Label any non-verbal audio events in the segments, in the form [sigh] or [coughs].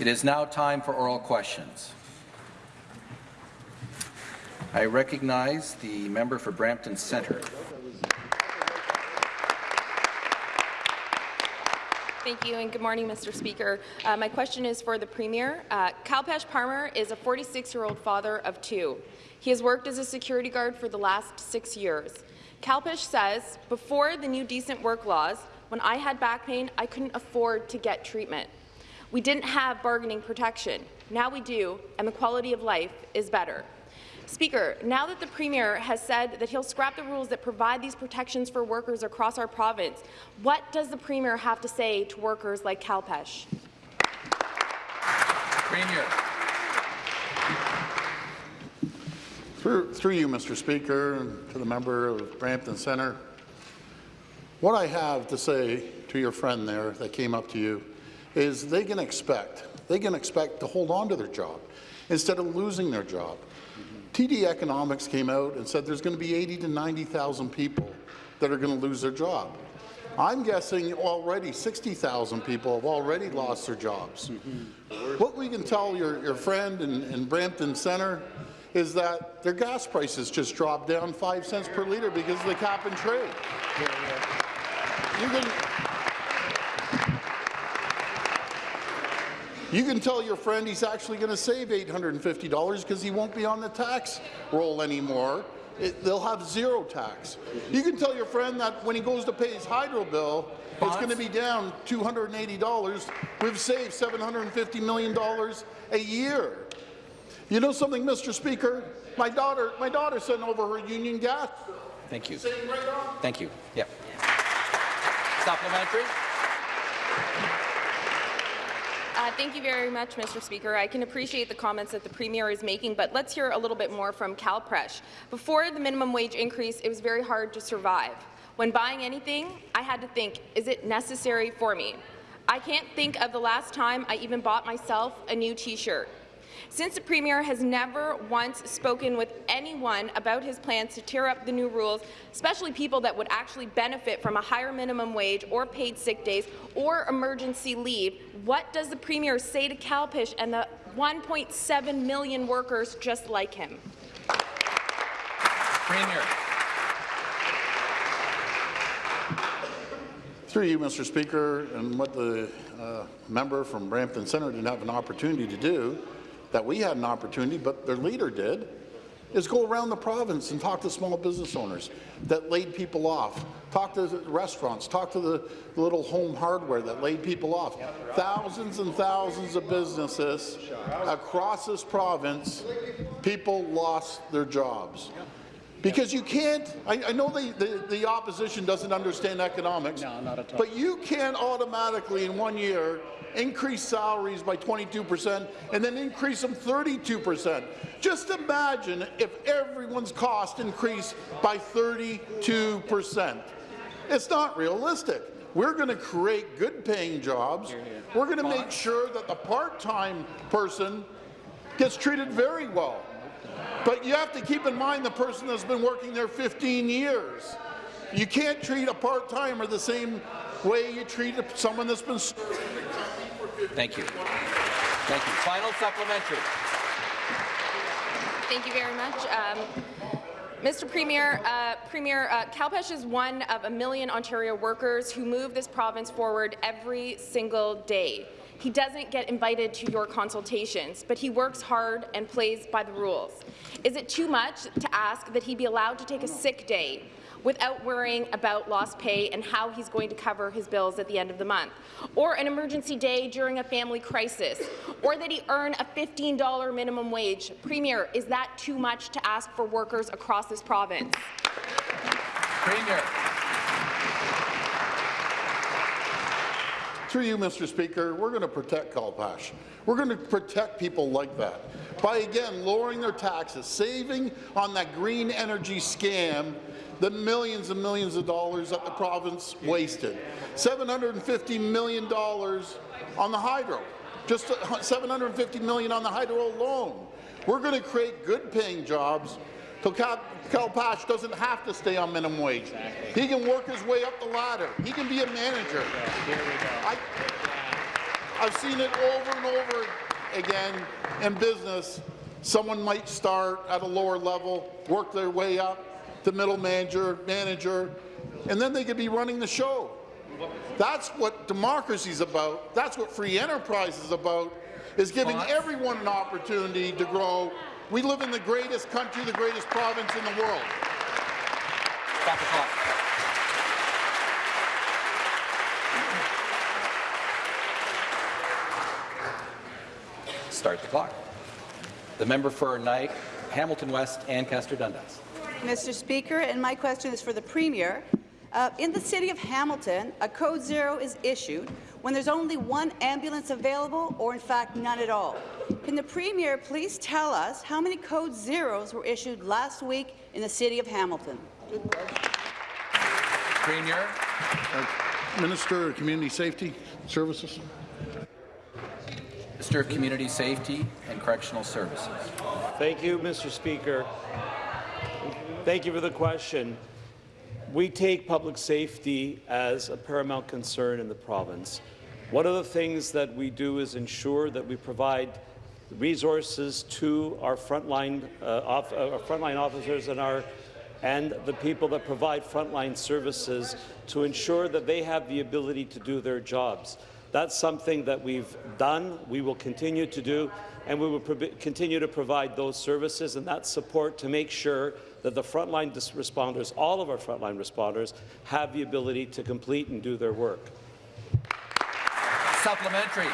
It is now time for oral questions. I recognize the member for Brampton Centre. Thank you, and good morning, Mr. Speaker. Uh, my question is for the Premier. Uh, Kalpesh Parmar is a 46-year-old father of two. He has worked as a security guard for the last six years. Kalpesh says, before the new decent work laws, when I had back pain, I couldn't afford to get treatment. We didn't have bargaining protection. Now we do, and the quality of life is better. Speaker, now that the Premier has said that he'll scrap the rules that provide these protections for workers across our province, what does the Premier have to say to workers like Kalpesh? Premier. Through, through you, Mr. Speaker, and to the member of Brampton Centre, what I have to say to your friend there that came up to you is they can expect, they can expect to hold on to their job instead of losing their job. TD Economics came out and said there's going to be 80 to 90,000 people that are going to lose their job. I'm guessing already 60,000 people have already lost their jobs. Mm -hmm. What we can tell your, your friend in, in Brampton Centre is that their gas prices just dropped down 5 cents per litre because of the cap and trade. You can, You can tell your friend he's actually going to save $850 because he won't be on the tax roll anymore. It, they'll have zero tax. You can tell your friend that when he goes to pay his hydro bill, it's going to be down $280. We've saved $750 million a year. You know something, Mr. Speaker? My daughter, my daughter sent over her union gas. Thank you. Right Thank you. Yeah. Supplementary. Uh, thank you very much, Mr. Speaker. I can appreciate the comments that the Premier is making, but let's hear a little bit more from Kalpesh. Before the minimum wage increase, it was very hard to survive. When buying anything, I had to think, is it necessary for me? I can't think of the last time I even bought myself a new T-shirt. Since the Premier has never once spoken with anyone about his plans to tear up the new rules, especially people that would actually benefit from a higher minimum wage or paid sick days or emergency leave, what does the Premier say to Kalpesh and the 1.7 million workers just like him? Premier. Through you, Mr. Speaker, and what the uh, member from Brampton Centre didn't have an opportunity to do that we had an opportunity, but their leader did, is go around the province and talk to small business owners that laid people off, talk to restaurants, talk to the little home hardware that laid people off. Thousands and thousands of businesses across this province, people lost their jobs. Because you can't, I, I know the, the, the, opposition doesn't understand economics, no, not at all. but you can't automatically in one year increase salaries by 22% and then increase them 32%. Just imagine if everyone's cost increased by 32%. It's not realistic. We're going to create good paying jobs. We're going to make sure that the part-time person gets treated very well. But you have to keep in mind the person that's been working there 15 years. You can't treat a part-timer the same way you treat someone that's been serving Thank you. Thank you. Final supplementary. Thank you very much. Um, Mr. Premier, uh, Premier uh, Kalpesh is one of a million Ontario workers who move this province forward every single day. He doesn't get invited to your consultations, but he works hard and plays by the rules. Is it too much to ask that he be allowed to take a sick day without worrying about lost pay and how he's going to cover his bills at the end of the month, or an emergency day during a family crisis, or that he earn a $15 minimum wage. Premier, is that too much to ask for workers across this province? Premier. Through you, Mr. Speaker, we're going to protect Kalpesh. We're going to protect people like that by, again, lowering their taxes, saving on that green energy scam the millions and millions of dollars that the province wasted. $750 million on the hydro, just 750 million on the hydro alone. We're going to create good-paying jobs so Cal, Kalpesh doesn't have to stay on minimum wage. Exactly. He can work his way up the ladder. He can be a manager. Here we go. I, I've seen it over and over again in business. Someone might start at a lower level, work their way up to middle manager, manager, and then they could be running the show. That's what democracy is about. That's what free enterprise is about, is giving everyone an opportunity to grow. We live in the greatest country, the greatest province in the world. Stop the clock. Start the clock. The member for Nike, Hamilton West, Ancaster Dundas. Mr. Speaker, and my question is for the Premier. Uh, in the City of Hamilton, a Code Zero is issued when there's only one ambulance available or, in fact, none at all. Can the Premier please tell us how many Code Zeros were issued last week in the City of Hamilton? Premier. Uh, Minister of Community Safety Services. Minister of Community Safety and Correctional Services. Thank you, Mr. Speaker. Thank you for the question. We take public safety as a paramount concern in the province. One of the things that we do is ensure that we provide resources to our frontline, uh, off, uh, officers and our and the people that provide frontline services to ensure that they have the ability to do their jobs. That's something that we've done, we will continue to do, and we will continue to provide those services and that support to make sure that the frontline responders, all of our frontline responders, have the ability to complete and do their work. Supplementary.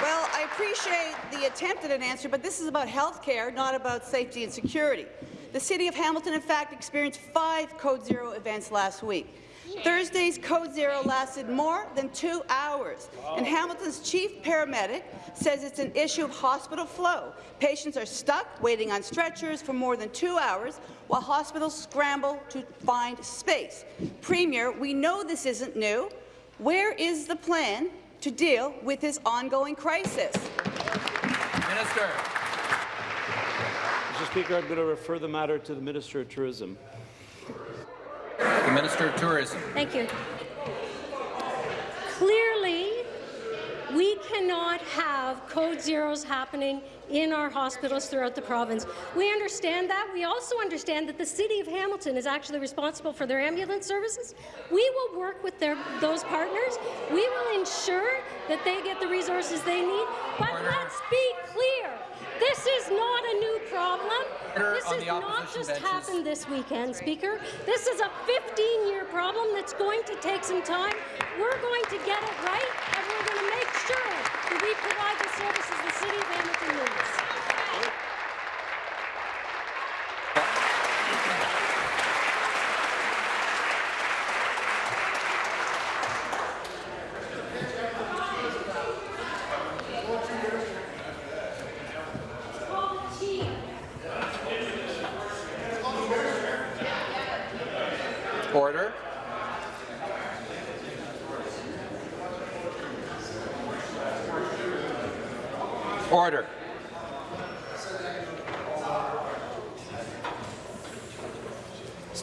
Well, I appreciate the attempt at an answer, but this is about health care, not about safety and security. The City of Hamilton, in fact, experienced five Code Zero events last week. Thursday's Code Zero lasted more than two hours, and Hamilton's chief paramedic says it's an issue of hospital flow. Patients are stuck waiting on stretchers for more than two hours while hospitals scramble to find space. Premier, we know this isn't new. Where is the plan to deal with this ongoing crisis? Minister. Mr. Speaker, I'm going to refer the matter to the Minister of Tourism. The Minister of Tourism. Thank you. Clearly, we cannot have code zeros happening in our hospitals throughout the province. We understand that. We also understand that the City of Hamilton is actually responsible for their ambulance services. We will work with their, those partners. We will ensure that they get the resources they need. But Order. let's be clear. This is not a new problem. This has not just benches. happened this weekend, Speaker. This is a 15-year problem that's going to take some time. We're going to get it right, and we're going to make sure that we provide the services the City of Hamilton needs. Order. Order.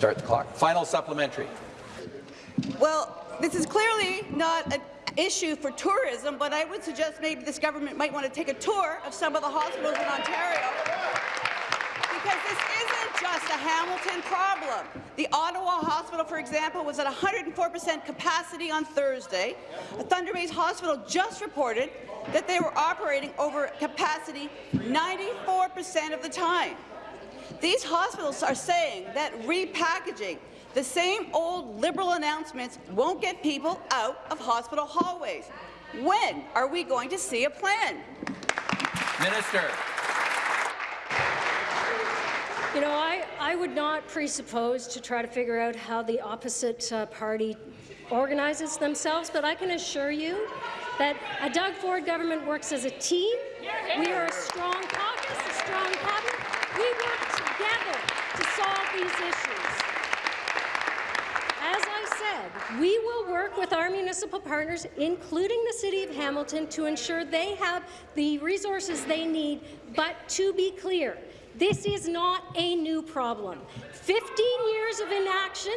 Start the clock. Final supplementary. Well, this is clearly not an issue for tourism, but I would suggest maybe this government might want to take a tour of some of the hospitals in Ontario because this isn't just a Hamilton problem. The Ottawa Hospital, for example, was at 104% capacity on Thursday. Thunder Bay's Hospital just reported that they were operating over capacity 94% of the time. These hospitals are saying that repackaging the same old Liberal announcements won't get people out of hospital hallways. When are we going to see a plan? Minister. You know, I, I would not presuppose to try to figure out how the opposite uh, party organizes themselves, but I can assure you that a Doug Ford government works as a team. We are a strong caucus, a strong cabinet. We work together to solve these issues. As I said, we will work with our municipal partners, including the City of Hamilton, to ensure they have the resources they need. But to be clear, This is not a new problem. 15 years of inaction,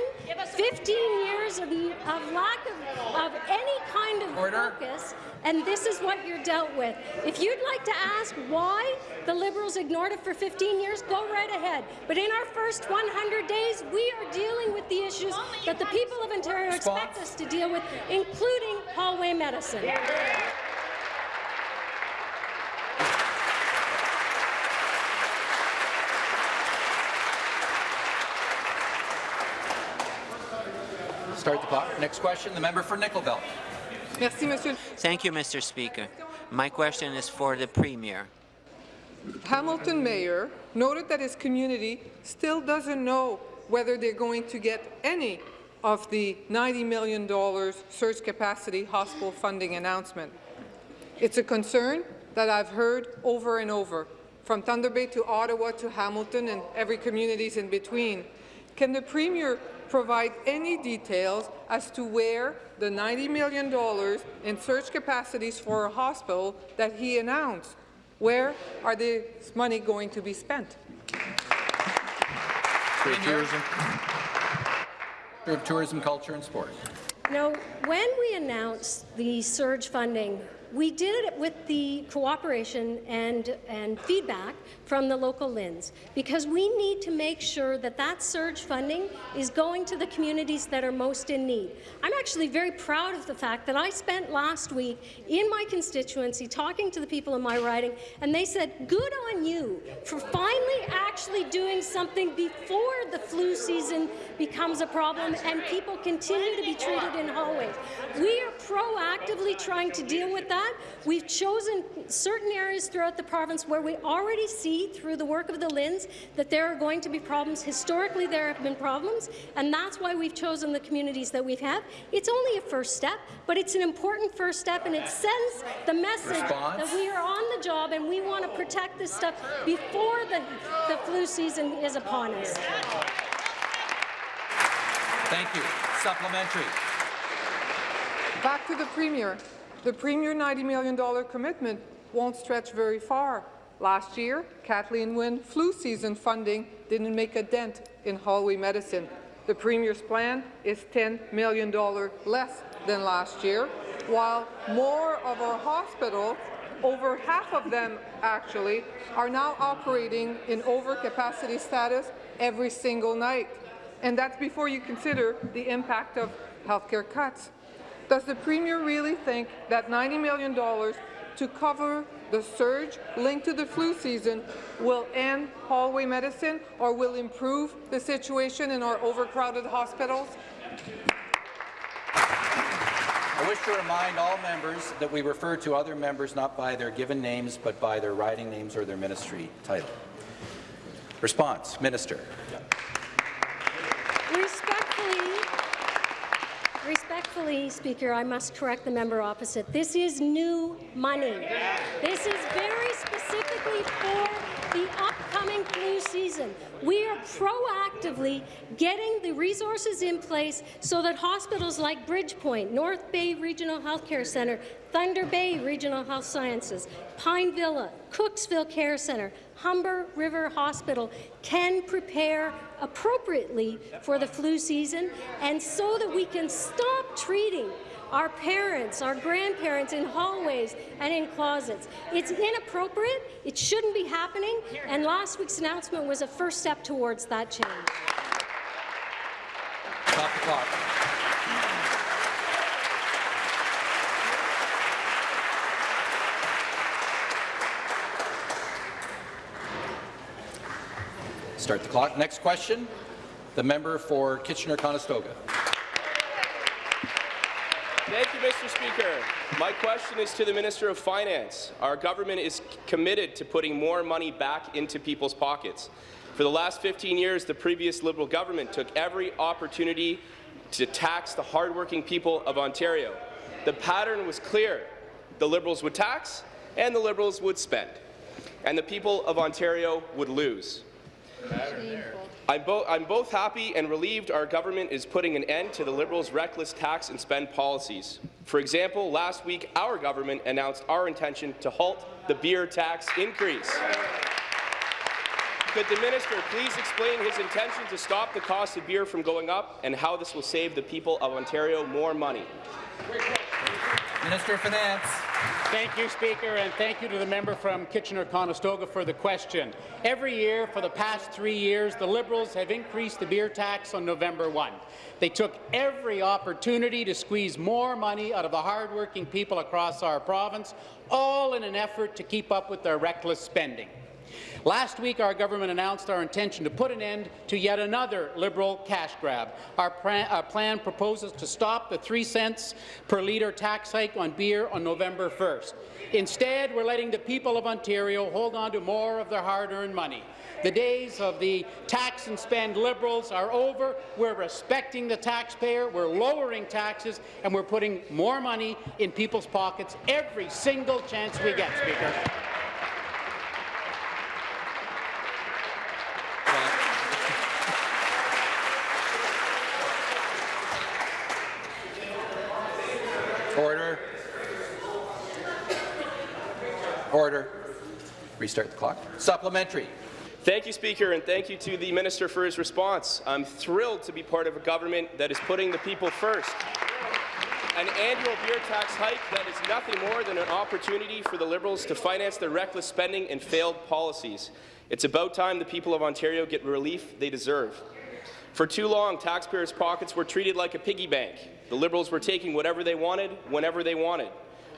15 years of, of lack of, of any kind of Order. focus, and this is what you're dealt with. If you'd like to ask why the Liberals ignored it for 15 years, go right ahead. But in our first 100 days, we are dealing with the issues that the people of Ontario expect us to deal with, including hallway medicine. Start the clock. Next question, the member for Nickel Belt. Merci, Monsieur. Thank you, Mr. Speaker. My question is for the Premier. Hamilton Mayor noted that his community still doesn't know whether they're going to get any of the $90 million surge capacity hospital funding announcement. It's a concern that I've heard over and over, from Thunder Bay to Ottawa to Hamilton and every communities in between. Can the Premier provide any details as to where the $90 million in surge capacities for a hospital that he announced, where are this money going to be spent? Premier. of Tourism, Culture and Sport. Now, when we announced the surge funding, we did it with the cooperation and, and feedback from the local LHINs, because we need to make sure that that surge funding is going to the communities that are most in need. I'm actually very proud of the fact that I spent last week in my constituency talking to the people in my riding, and they said, good on you for finally actually doing something before the flu season becomes a problem and people continue to be treated in hallways. We are proactively trying to deal with that. We've chosen certain areas throughout the province where we already see through the work of the LHINs that there are going to be problems. Historically, there have been problems, and that's why we've chosen the communities that we've had. It's only a first step, but it's an important first step, and it sends the message Response? that we are on the job and we want to protect this stuff before the, the flu season is upon us. Thank you. Supplementary. Back to the Premier. The Premier $90 million commitment won't stretch very far. Last year, Kathleen Wynne flu season funding didn't make a dent in hallway medicine. The Premier's plan is $10 million less than last year, while more of our hospitals, over half of them actually, are now operating in overcapacity status every single night. And that's before you consider the impact of healthcare cuts. Does the Premier really think that $90 million to cover the surge linked to the flu season will end hallway medicine or will improve the situation in our overcrowded hospitals? I wish to remind all members that we refer to other members not by their given names, but by their riding names or their ministry title. Response, Minister. Respectfully, respectfully, Speaker, I must correct the member opposite. This is new money. This is very specifically for the upcoming flu season. We are proactively getting the resources in place so that hospitals like Bridgepoint, North Bay Regional Healthcare Centre, Thunder Bay Regional Health Sciences, Pine Villa, Cooksville Care Centre, Humber River Hospital can prepare appropriately for the flu season and so that we can stop treating our parents, our grandparents in hallways and in closets. It's inappropriate, it shouldn't be happening, and last week's announcement was a first step towards that change. Stop the clock. Start the clock. Next question, the member for Kitchener-Conestoga. Thank you, Mr. Speaker. My question is to the Minister of Finance. Our government is committed to putting more money back into people's pockets. For the last 15 years, the previous Liberal government took every opportunity to tax the hardworking people of Ontario. The pattern was clear. The Liberals would tax, and the Liberals would spend. And the people of Ontario would lose. I'm, bo I'm, both happy and relieved our government is putting an end to the Liberals' reckless tax and spend policies. For example, last week our government announced our intention to halt the beer tax increase. Could the minister please explain his intention to stop the cost of beer from going up and how this will save the people of Ontario more money? Minister of Finance. Thank you, Speaker, and thank you to the member from Kitchener-Conestoga for the question. Every year for the past three years, the Liberals have increased the beer tax on November 1. They took every opportunity to squeeze more money out of the hardworking people across our province, all in an effort to keep up with their reckless spending. Last week, our government announced our intention to put an end to yet another Liberal cash grab. Our, our, plan proposes to stop the 3 cents per litre tax hike on beer on November 1st. Instead, we're letting the people of Ontario hold on to more of their hard-earned money. The days of the tax and spend Liberals are over. We're respecting the taxpayer, we're lowering taxes, and we're putting more money in people's pockets every single chance we get, Speaker. Order. Order. Restart the clock. Supplementary. Thank you, Speaker, and thank you to the Minister for his response. I'm thrilled to be part of a government that is putting the people first. An annual beer tax hike that is nothing more than an opportunity for the Liberals to finance their reckless spending and failed policies. It's about time the people of Ontario get relief they deserve. For too long, taxpayers' pockets were treated like a piggy bank. The Liberals were taking whatever they wanted, whenever they wanted.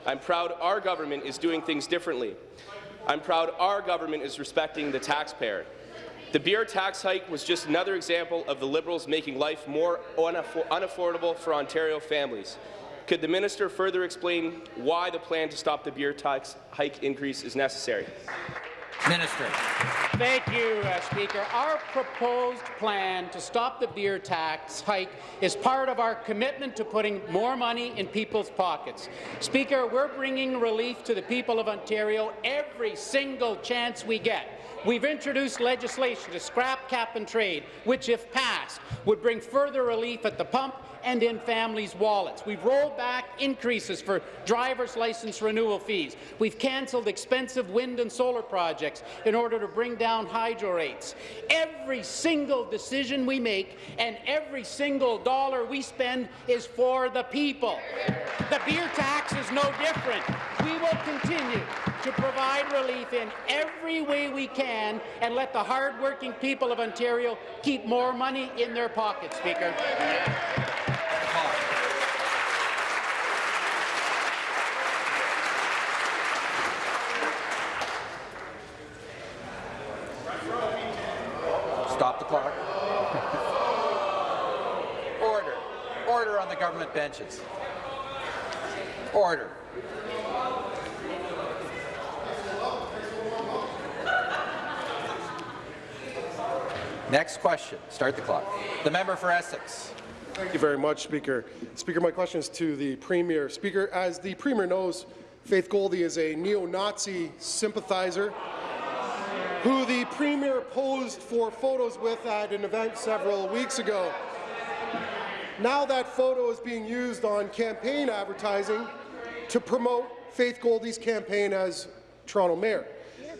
I'm proud our government is doing things differently. I'm proud our government is respecting the taxpayer. The beer tax hike was just another example of the Liberals making life more unaffordable for Ontario families. Could the minister further explain why the plan to stop the beer tax hike increase is necessary? Minister. Thank you, uh, Speaker. Our proposed plan to stop the beer tax hike is part of our commitment to putting more money in people's pockets. Speaker, we're bringing relief to the people of Ontario every single chance we get. We've introduced legislation to scrap cap and trade, which, if passed, would bring further relief at the pump and in families' wallets. We've rolled back increases for driver's license renewal fees. We've cancelled expensive wind and solar projects in order to bring down hydro rates. Every single decision we make and every single dollar we spend is for the people. The beer tax is no different. We will continue to provide relief in every way we can and let the hard-working people of Ontario keep more money in their pockets, Speaker. Stop the clock. [laughs] Order. Order on the government benches. Order. Next question. Start the clock. The member for Essex. Thank you very much, Speaker. Speaker, my question is to the Premier. Speaker, as the Premier knows, Faith Goldy is a neo-Nazi sympathizer who the Premier posed for photos with at an event several weeks ago. Now that photo is being used on campaign advertising to promote Faith Goldy's campaign as Toronto Mayor.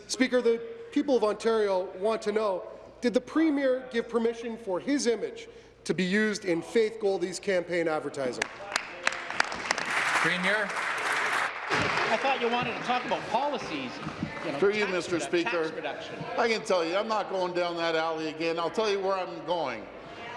Speaker, the people of Ontario want to know did the Premier give permission for his image to be used in Faith Goldy's campaign advertising? Premier. I thought you wanted to talk about policies. You know, Through you, Mr. Speaker, I can tell you, I'm not going down that alley again. I'll tell you where I'm going.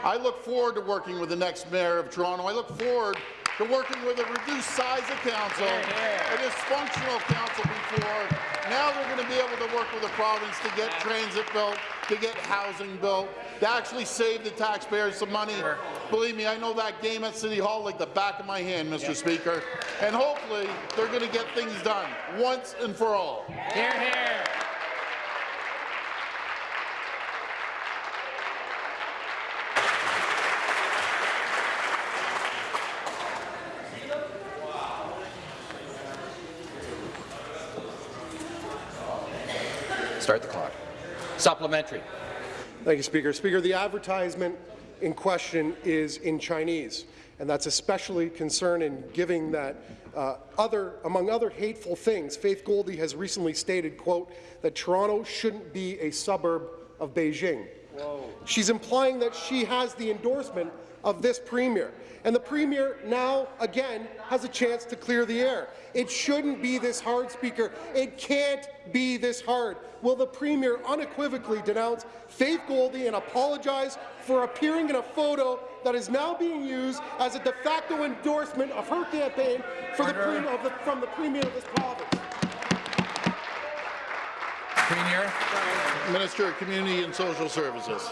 I look forward to working with the next mayor of Toronto. I look forward to working with a reduced size of council, a dysfunctional council before. Now they're going to be able to work with the province to get transit built, to get housing built, to actually save the taxpayers some money. Believe me, I know that game at City Hall like the back of my hand, Mr. Speaker. And hopefully they're going to get things done once and for all. Hear, hear. Start the clock. Supplementary. Thank you, Speaker. Speaker, the advertisement in question is in Chinese, and that's especially concerning given that uh, other, among other hateful things, Faith Goldy has recently stated, quote, that Toronto shouldn't be a suburb of Beijing. She's implying that she has the endorsement of this premier. And the premier now, again, has a chance to clear the air. It shouldn't be this hard, Speaker. It can't be this hard. Will the premier unequivocally denounce Faith Goldy and apologize for appearing in a photo that is now being used as a de facto endorsement of her campaign for the of the, from the premier of this province? Premier. Minister of Community and Social Services.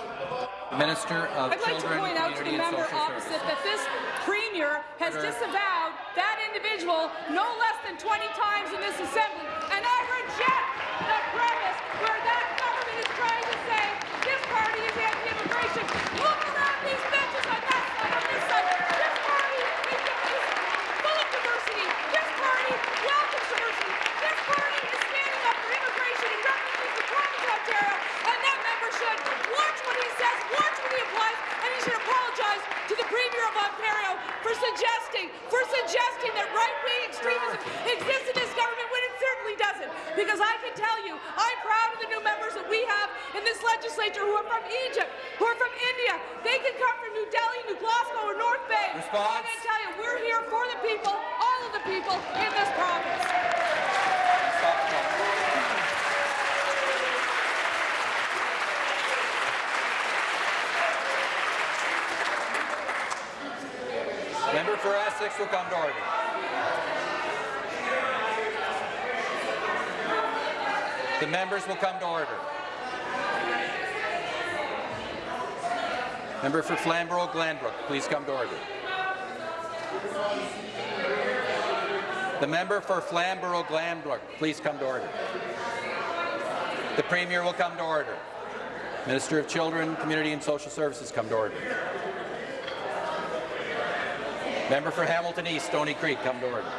Minister of I'd like to point out to the member opposite Services. that this premier has Order. disavowed that individual no less than 20 times in this assembly, and I reject the premise where that government is trying to say this party is anti-immigration. Look around these benches on that side, on this side. This party is, is full of diversity. This party welcomes diversity. This party is standing up for immigration and refugees in province of Ontario, and that member should watch what he says, watch what he applies, and he should apologize to the Premier of Ontario for suggesting, for suggesting that right-wing extremism exists in this government doesn't. Because I can tell you, I'm proud of the new members that we have in this legislature who are from Egypt, who are from India. They can come from New Delhi, New Glasgow, or North Bay. Response. I can tell you, we're here for the people, all of the people in this province. Member for Essex will come to order. The members will come to order. Member for Flamborough Glanbrook, please come to order. The member for Flamborough Glanbrook, please come to order. The Premier will come to order. Minister of Children, Community and Social Services, come to order. Member for Hamilton East, Stony Creek, come to order.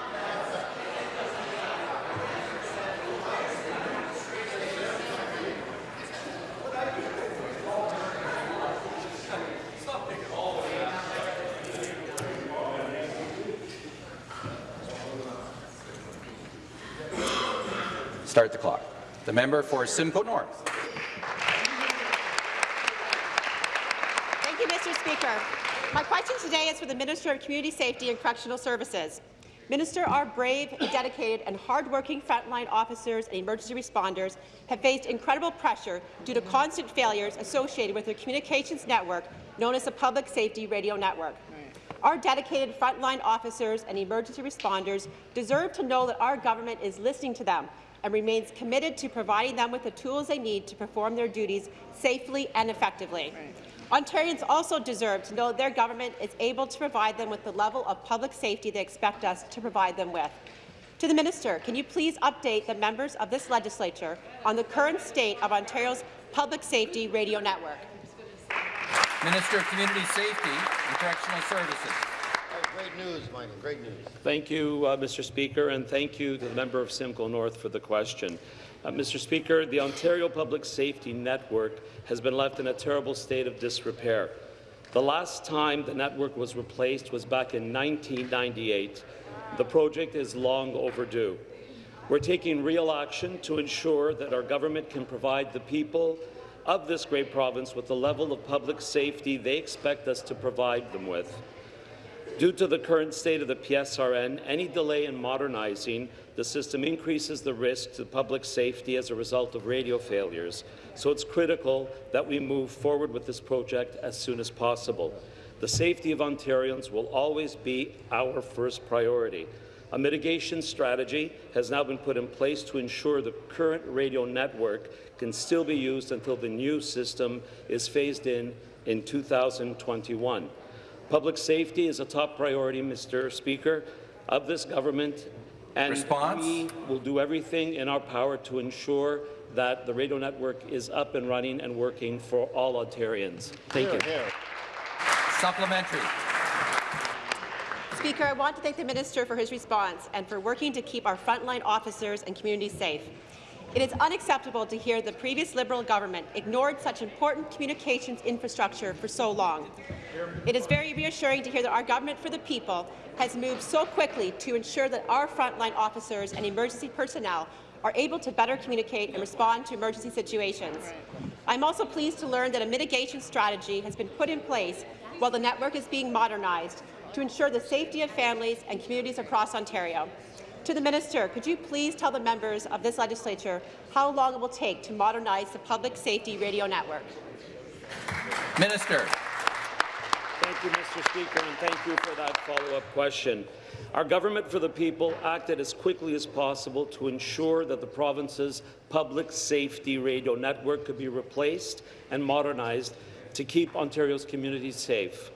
Start the clock. The member for Simcoe North. Thank you, Mr. Speaker. My question today is for the Minister of Community Safety and Correctional Services. Minister, our brave, dedicated and hardworking frontline officers and emergency responders have faced incredible pressure due to constant failures associated with their communications network known as the Public Safety Radio Network. Our dedicated frontline officers and emergency responders deserve to know that our government is listening to them and remains committed to providing them with the tools they need to perform their duties safely and effectively. Ontarians also deserve to know their government is able to provide them with the level of public safety they expect us to provide them with. To the Minister, can you please update the members of this legislature on the current state of Ontario's public safety radio network? Minister of Community Safety and Correctional Services. News, Michael, great news. Thank you, uh, Mr. Speaker, and thank you to the member of Simcoe North for the question. Uh, Mr. Speaker, the Ontario Public Safety Network has been left in a terrible state of disrepair. The last time the network was replaced was back in 1998. The project is long overdue. We're taking real action to ensure that our government can provide the people of this great province with the level of public safety they expect us to provide them with. Due to the current state of the PSRN, any delay in modernizing the system increases the risk to public safety as a result of radio failures, so it's critical that we move forward with this project as soon as possible. The safety of Ontarians will always be our first priority. A mitigation strategy has now been put in place to ensure the current radio network can still be used until the new system is phased in in 2021. Public safety is a top priority, Mr. Speaker, of this government, and Response? we will do everything in our power to ensure that the radio network is up and running and working for all Ontarians. Thank you. Supplementary. Speaker, I want to thank the Minister for his response and for working to keep our frontline officers and communities safe. It is unacceptable to hear the previous Liberal government ignored such important communications infrastructure for so long. It is very reassuring to hear that our government for the people has moved so quickly to ensure that our frontline officers and emergency personnel are able to better communicate and respond to emergency situations. I'm also pleased to learn that a mitigation strategy has been put in place while the network is being modernized to ensure the safety of families and communities across Ontario. To the Minister, could you please tell the members of this legislature how long it will take to modernize the public safety radio network? Minister. Thank you, Mr. Speaker, and thank you for that follow-up question. Our government for the people acted as quickly as possible to ensure that the province's public safety radio network could be replaced and modernized to keep Ontario's communities safe.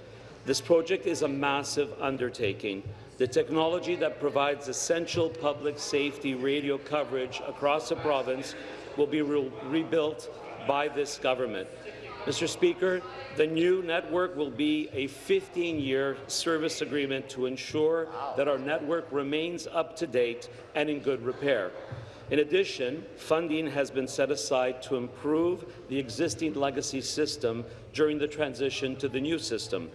This project is a massive undertaking. The technology that provides essential public safety radio coverage across the province will be re rebuilt by this government. Mr. Speaker, the new network will be a 15-year service agreement to ensure that our network remains up to date and in good repair. In addition, funding has been set aside to improve the existing legacy system during the transition to the new system.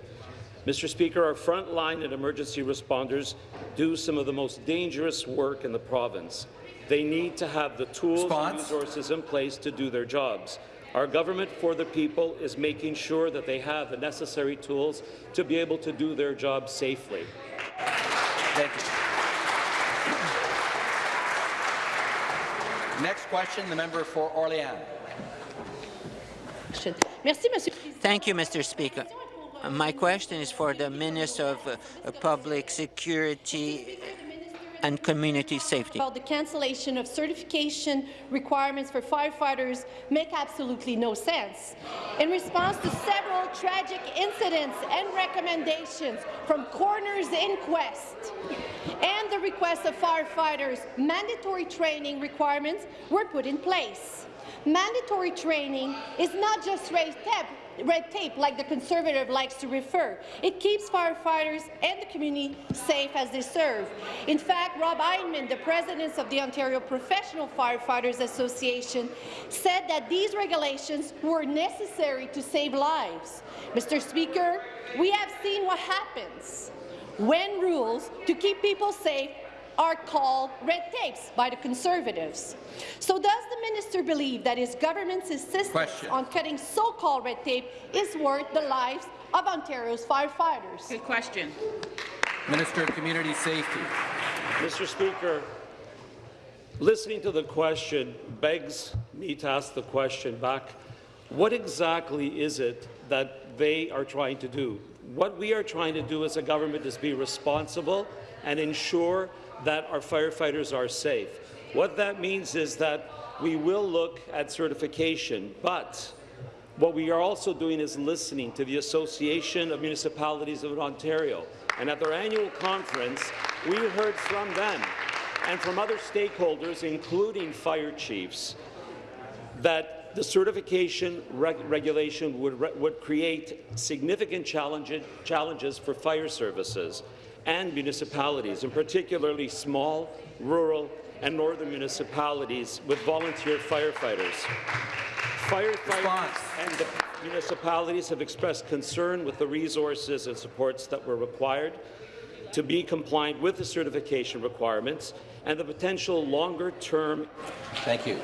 Mr. Speaker, our frontline and emergency responders do some of the most dangerous work in the province. They need to have the tools Response? and resources in place to do their jobs. Our government for the people is making sure that they have the necessary tools to be able to do their job safely. Thank you. Next question, the member for Orléans. Thank you, Mr. Speaker. My question is for the Minister of uh, Public Security and Community Safety. About the cancellation of certification requirements for firefighters make absolutely no sense. In response to several tragic incidents and recommendations from coroner's inquest and the request of firefighters, mandatory training requirements were put in place. Mandatory training is not just tape, red tape like the Conservative likes to refer. It keeps firefighters and the community safe as they serve. In fact, Rob Einman, the president of the Ontario Professional Firefighters Association, said that these regulations were necessary to save lives. Mr. Speaker, we have seen what happens when rules to keep people safe are called red tapes by the Conservatives. So does the minister believe that his government's insistence Question. on cutting so-called red tape is worth the lives of Ontario's firefighters? Good question. Minister of Community Safety. Mr. Speaker, listening to the question begs me to ask the question back, what exactly is it that they are trying to do? What we are trying to do as a government is be responsible and ensure that our firefighters are safe. What that means is that we will look at certification, but what we are also doing is listening to the Association of Municipalities of Ontario. And at their annual conference, we heard from them and from other stakeholders, including fire chiefs, that the certification reg regulation would, re would create significant challenge challenges for fire services and municipalities, and particularly small, rural, and northern municipalities with volunteer firefighters. Firefighters and the municipalities have expressed concern with the resources and supports that were required to be compliant with the certification requirements and the potential longer-term. Thank you.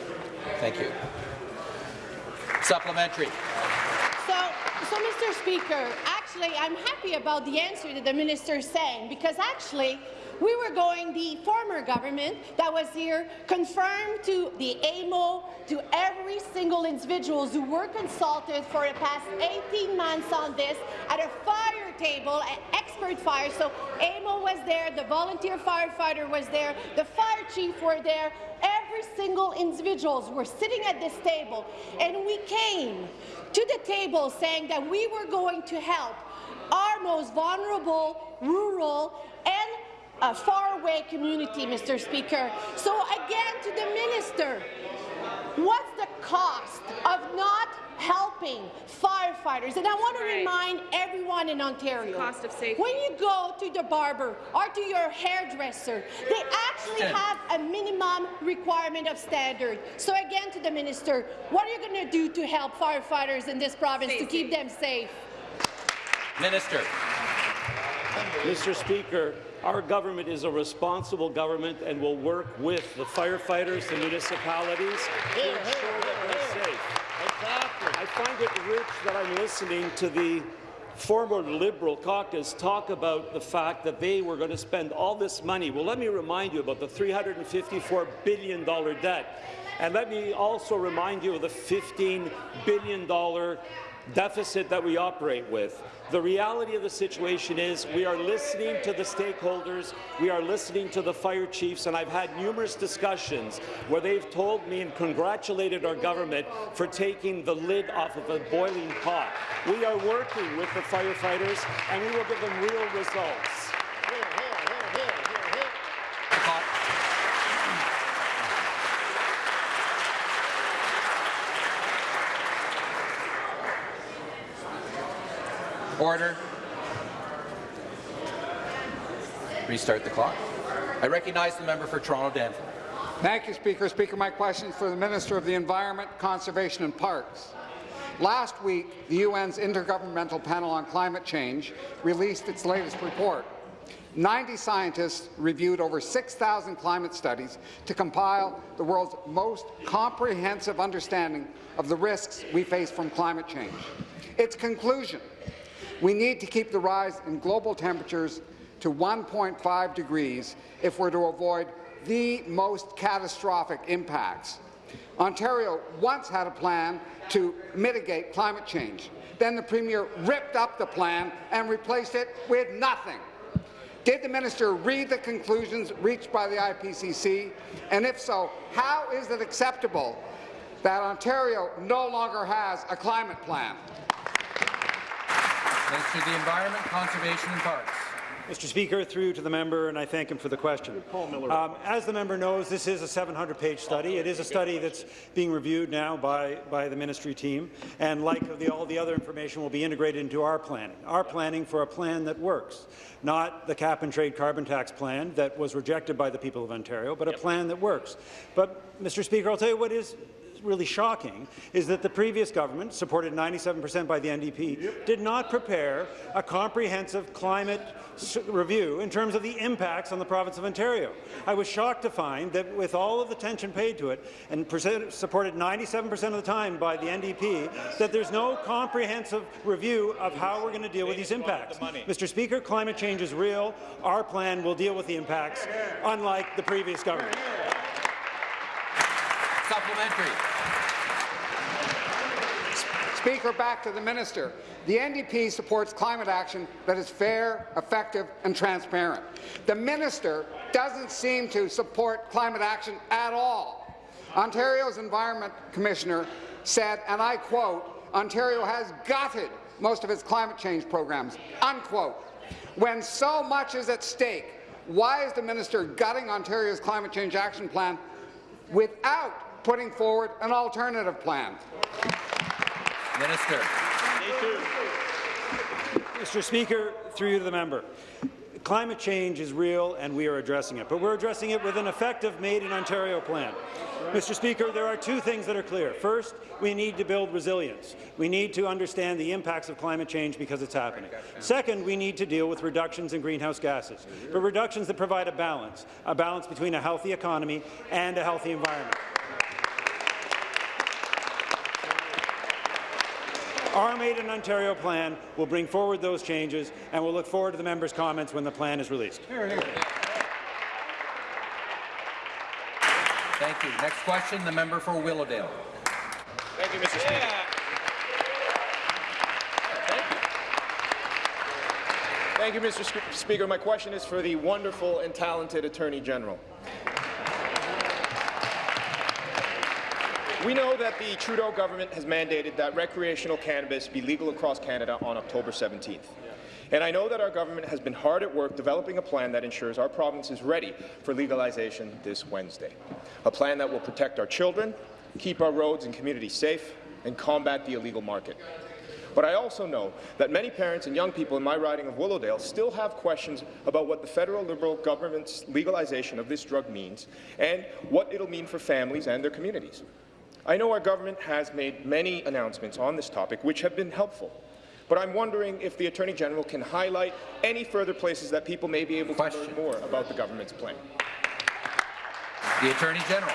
Thank you. Supplementary. So, so Mr. Speaker, actually, I'm happy about the answer that the minister is saying because actually, we were going, the former government that was here confirmed to the AMO, to every single individuals who were consulted for the past 18 months on this at a fire table, an expert fire. So AMO was there, the volunteer firefighter was there, the fire chief were there, every single individuals were sitting at this table, and we came to the table saying that we were going to help our most vulnerable, rural, and a faraway community, Mr. Speaker. So again, to the minister, what's the cost of not helping firefighters? And I want to remind everyone in Ontario, Cost of safety. when you go to the barber or to your hairdresser, they actually have a minimum requirement of standard. So again, to the minister, what are you going to do to help firefighters in this province to keep them safe? Minister. Mr. Speaker, our government is a responsible government and will work with the firefighters, the municipalities, to ensure that they're safe. I find it rich that I'm listening to the former Liberal caucus talk about the fact that they were going to spend all this money. Well, let me remind you about the $354 billion debt. And let me also remind you of the $15 billion deficit that we operate with. The reality of the situation is we are listening to the stakeholders, we are listening to the fire chiefs, and I've had numerous discussions where they've told me and congratulated our government for taking the lid off of a boiling pot. We are working with the firefighters, and we will give them real results. Order. Restart the clock. I recognize the member for Toronto Danforth. Thank you, Speaker. Speaker, my question is for the Minister of the Environment, Conservation and Parks. Last week, the UN's Intergovernmental Panel on Climate Change released its latest report. 90 scientists reviewed over 6,000 climate studies to compile the world's most comprehensive understanding of the risks we face from climate change. Its conclusion, we need to keep the rise in global temperatures to 1.5 degrees if we're to avoid the most catastrophic impacts. Ontario once had a plan to mitigate climate change. Then the Premier ripped up the plan and replaced it with nothing. Did the minister read the conclusions reached by the IPCC? And if so, how is it acceptable that Ontario no longer has a climate plan? Minister of the Environment, Conservation and Parks. Mr. Speaker, through to the member, and I thank him for the question. Paul Miller. Um, as the member knows, this is a 700-page study. It is a study that's being reviewed now by, by the ministry team, and like the, all the other information will be integrated into our planning. Our planning for a plan that works, not the cap-and-trade carbon tax plan that was rejected by the people of Ontario, but a plan that works. But, Mr. Speaker, I'll tell you what is really shocking is that the previous government, supported 97 per cent by the NDP, yep. did not prepare a comprehensive climate review in terms of the impacts on the province of Ontario. I was shocked to find that with all of the attention paid to it, and supported 97 per cent of the time by the NDP, that there's no comprehensive review of how we're going to deal with these impacts. Mr. Speaker, climate change is real. Our plan will deal with the impacts, unlike the previous government. Supplementary. Speaker, back to the minister. The NDP supports climate action that is fair, effective and transparent. The minister doesn't seem to support climate action at all. Ontario's Environment Commissioner said, and I quote, Ontario has gutted most of its climate change programs, unquote. When so much is at stake, why is the minister gutting Ontario's climate change action plan without putting forward an alternative plan? Minister. Mr. Speaker, through you to the member. Climate change is real and we are addressing it, but we're addressing it with an effective Made in Ontario plan. Mr. Speaker, there are two things that are clear. First, we need to build resilience. We need to understand the impacts of climate change because it's happening. Second, we need to deal with reductions in greenhouse gases, but reductions that provide a balance, a balance between a healthy economy and a healthy environment. Our Made in Ontario plan will bring forward those changes, and we'll look forward to the members' comments when the plan is released. Hear, hear. Thank you. Next question, the member for Willowdale. Thank you, Mr. Speaker. Thank you, Mr. Speaker. My question is for the wonderful and talented Attorney General. We know that the Trudeau government has mandated that recreational cannabis be legal across Canada on October 17th. And I know that our government has been hard at work developing a plan that ensures our province is ready for legalization this Wednesday. A plan that will protect our children, keep our roads and communities safe, and combat the illegal market. But I also know that many parents and young people in my riding of Willowdale still have questions about what the federal Liberal government's legalization of this drug means and what it'll mean for families and their communities. I know our government has made many announcements on this topic which have been helpful, But I'm wondering if the Attorney General can highlight any further places that people may be able to learn more about the government's plan. The Attorney General.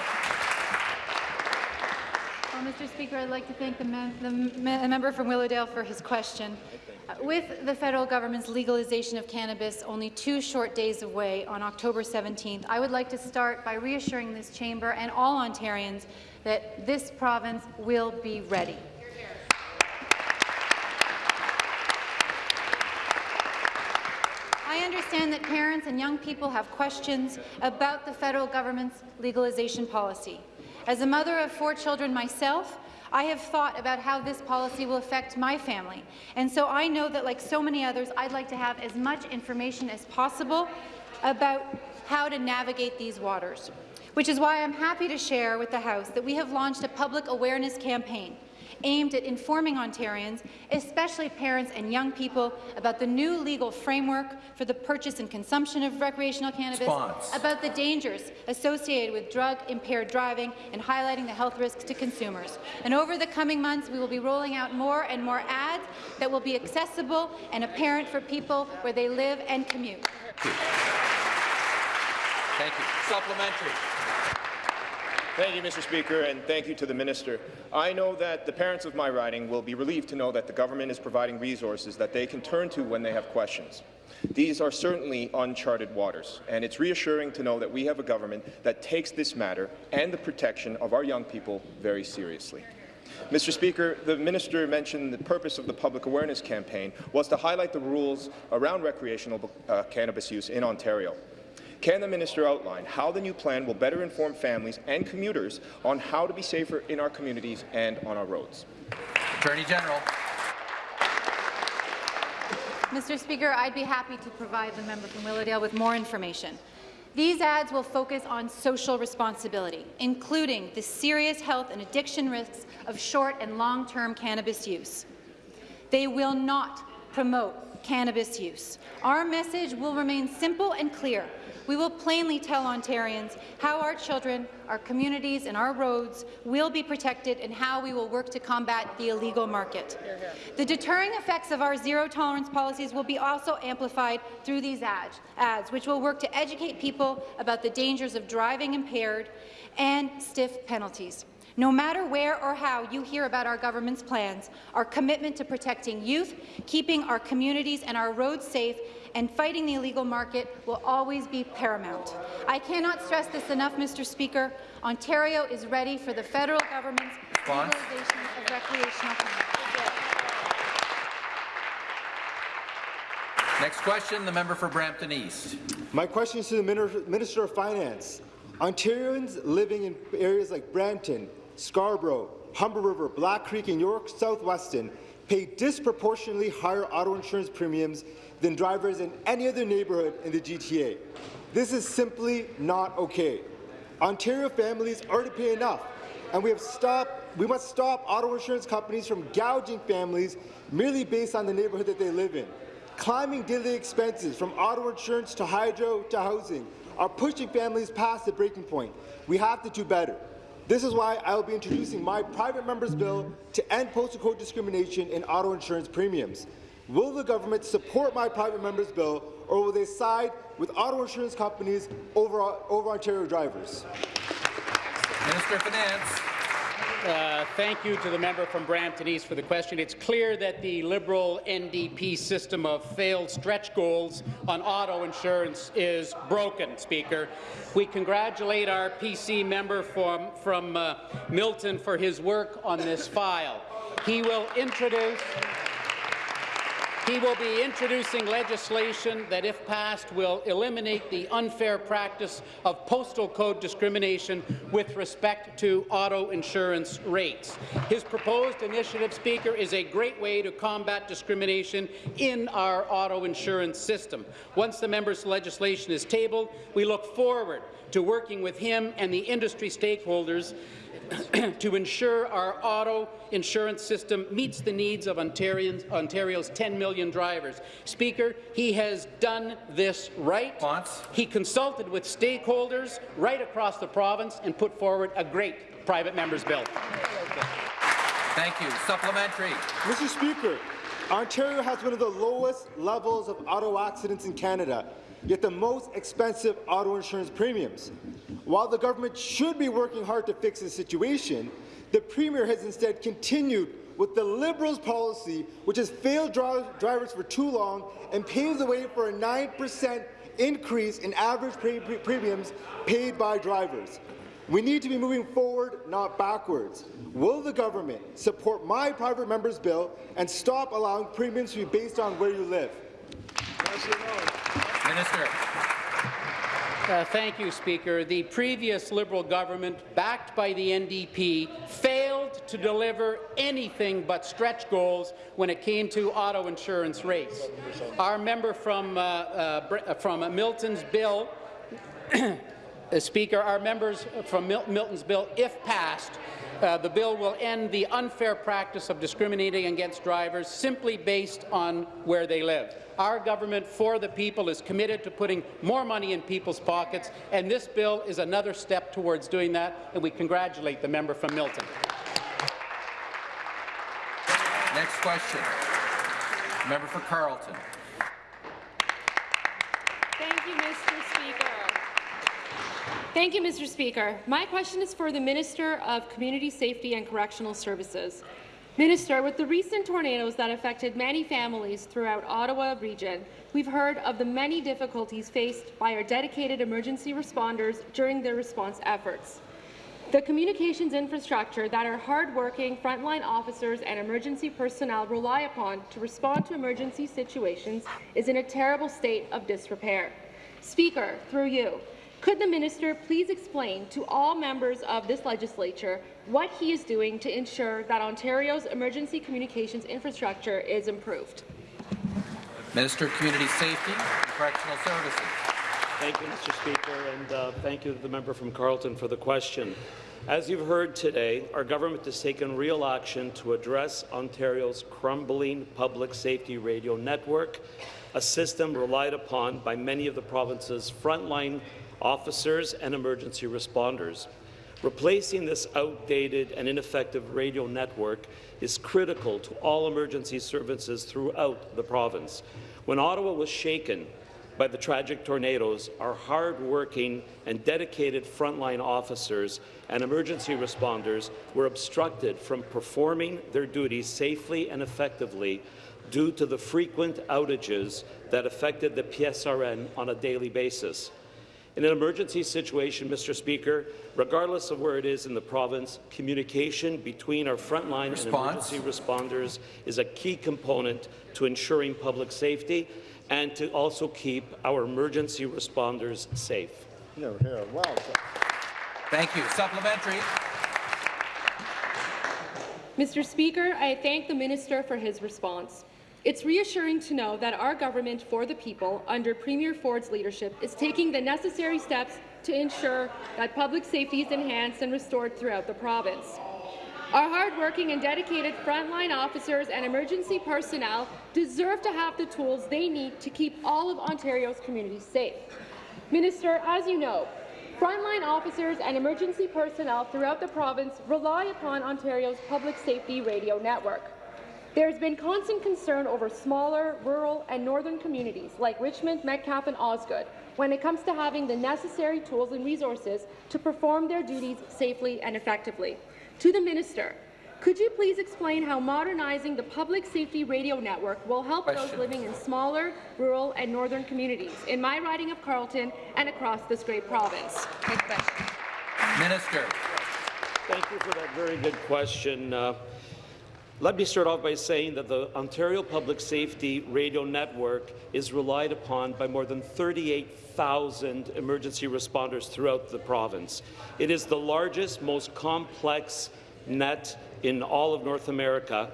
Well, Mr. Speaker, I'd like to thank the, mem the me member from Willowdale for his question. Uh, with the federal government's legalization of cannabis only two short days away on October 17th, I would like to start by reassuring this chamber and all Ontarians that this province will be ready. I understand that parents and young people have questions about the federal government's legalization policy. As a mother of four children myself, I have thought about how this policy will affect my family. And so I know that, like so many others, I'd like to have as much information as possible about how to navigate these waters, which is why I'm happy to share with the House that we have launched a public awareness campaign aimed at informing Ontarians, especially parents and young people, about the new legal framework for the purchase and consumption of recreational cannabis, Response. about the dangers associated with drug-impaired driving, and highlighting the health risks to consumers. And over the coming months, we will be rolling out more and more ads that will be accessible and apparent for people where they live and commute. Thank you. Supplementary. Thank you, Mr. Speaker, and thank you to the minister. I know that the parents of my riding will be relieved to know that the government is providing resources that they can turn to when they have questions. These are certainly uncharted waters, and it's reassuring to know that we have a government that takes this matter and the protection of our young people very seriously. Mr. Speaker, the minister mentioned the purpose of the public awareness campaign was to highlight the rules around recreational uh, cannabis use in Ontario. Can the minister outline how the new plan will better inform families and commuters on how to be safer in our communities and on our roads? Attorney General. Mr. Speaker, I'd be happy to provide the member from Willowdale with more information. These ads will focus on social responsibility, including the serious health and addiction risks of short and long-term cannabis use. They will not promote cannabis use. Our message will remain simple and clear. We will plainly tell Ontarians how our children, our communities and our roads will be protected and how we will work to combat the illegal market. The deterring effects of our zero-tolerance policies will be also amplified through these ads, ads, which will work to educate people about the dangers of driving impaired and stiff penalties. No matter where or how you hear about our government's plans, our commitment to protecting youth, keeping our communities and our roads safe, and fighting the illegal market will always be paramount. I cannot stress this enough, Mr. Speaker. Ontario is ready for the federal government's Response. legalization of recreational cannabis. Next question, the member for Brampton East. My question is to the Minister of Finance. Ontarians living in areas like Brampton, Scarborough, Humber River, Black Creek, and York South-Weston pay disproportionately higher auto insurance premiums than drivers in any other neighbourhood in the GTA. This is simply not okay. Ontario families already pay enough, and we have stopped, we must stop auto insurance companies from gouging families merely based on the neighbourhood that they live in. Climbing daily expenses from auto insurance to hydro to housing are pushing families past the breaking point. We have to do better. This is why I will be introducing my private member's bill to end postal code discrimination in auto insurance premiums. Will the government support my private member's bill, or will they side with auto insurance companies over, over Ontario drivers? Minister of Finance. Uh, thank you to the member from Brampton East for the question. It's clear that the Liberal NDP system of failed stretch goals on auto insurance is broken, Speaker. We congratulate our PC member from, from uh, Milton for his work on this file. He will introduce he will be introducing legislation that, if passed, will eliminate the unfair practice of postal code discrimination with respect to auto insurance rates. His proposed initiative, Speaker, is a great way to combat discrimination in our auto insurance system. Once the member's legislation is tabled, we look forward to working with him and the industry stakeholders to ensure our auto insurance system meets the needs of Ontarians, Ontario's 10 million drivers. Speaker, he has done this right. He consulted with stakeholders right across the province and put forward a great private member's bill. Thank you. Supplementary. Mr. Speaker, Ontario has one of the lowest levels of auto accidents in Canada, yet the most expensive auto insurance premiums. While the government should be working hard to fix the situation, the Premier has instead continued with the Liberals' policy, which has failed dri drivers for too long and paves the way for a 9% increase in average pre pre premiums paid by drivers. We need to be moving forward, not backwards. Will the government support my private member's bill and stop allowing premiums to be based on where you live? Minister. Uh, thank you, Speaker. The previous Liberal government, backed by the NDP, failed to deliver anything but stretch goals when it came to auto insurance rates. Our member from, uh, uh, from Milton's bill [coughs] Uh, Speaker, our members from Mil Milton's bill, if passed, uh, the bill will end the unfair practice of discriminating against drivers simply based on where they live. Our government for the people is committed to putting more money in people's pockets, and this bill is another step towards doing that, and we congratulate the member from Milton. Next question. Member for Carleton. Thank you, Mr. Speaker. Thank you, Mr. Speaker. My question is for the Minister of Community Safety and Correctional Services. Minister, with the recent tornadoes that affected many families throughout Ottawa region, we've heard of the many difficulties faced by our dedicated emergency responders during their response efforts. The communications infrastructure that our hard-working frontline officers and emergency personnel rely upon to respond to emergency situations is in a terrible state of disrepair. Speaker, through you, could the minister please explain to all members of this legislature what he is doing to ensure that Ontario's emergency communications infrastructure is improved? Minister of Community Safety and Correctional Services. Thank you, Mr. Speaker, and uh, thank you to the member from Carleton for the question. As you've heard today, our government has taken real action to address Ontario's crumbling public safety radio network, a system relied upon by many of the province's frontline officers and emergency responders. Replacing this outdated and ineffective radio network is critical to all emergency services throughout the province. When Ottawa was shaken by the tragic tornadoes, our hard-working and dedicated frontline officers and emergency responders were obstructed from performing their duties safely and effectively due to the frequent outages that affected the PSRN on a daily basis. In an emergency situation, Mr. Speaker, regardless of where it is in the province, communication between our frontline and emergency responders is a key component to ensuring public safety and to also keep our emergency responders safe. Hear, hear. Wow. Thank you. Supplementary. Mr. Speaker, I thank the minister for his response. It's reassuring to know that our government for the people, under Premier Ford's leadership, is taking the necessary steps to ensure that public safety is enhanced and restored throughout the province. Our hardworking and dedicated frontline officers and emergency personnel deserve to have the tools they need to keep all of Ontario's communities safe. Minister, as you know, frontline officers and emergency personnel throughout the province rely upon Ontario's public safety radio network. There has been constant concern over smaller, rural and northern communities like Richmond, Metcalfe and Osgoode when it comes to having the necessary tools and resources to perform their duties safely and effectively. To the Minister, could you please explain how modernizing the public safety radio network will help Question. those living in smaller, rural and northern communities in my riding of Carleton and across this great province? Minister. Thank you for that very good question. Uh, let me start off by saying that the Ontario Public Safety Radio Network is relied upon by more than 38,000 emergency responders throughout the province. It is the largest, most complex net in all of North America,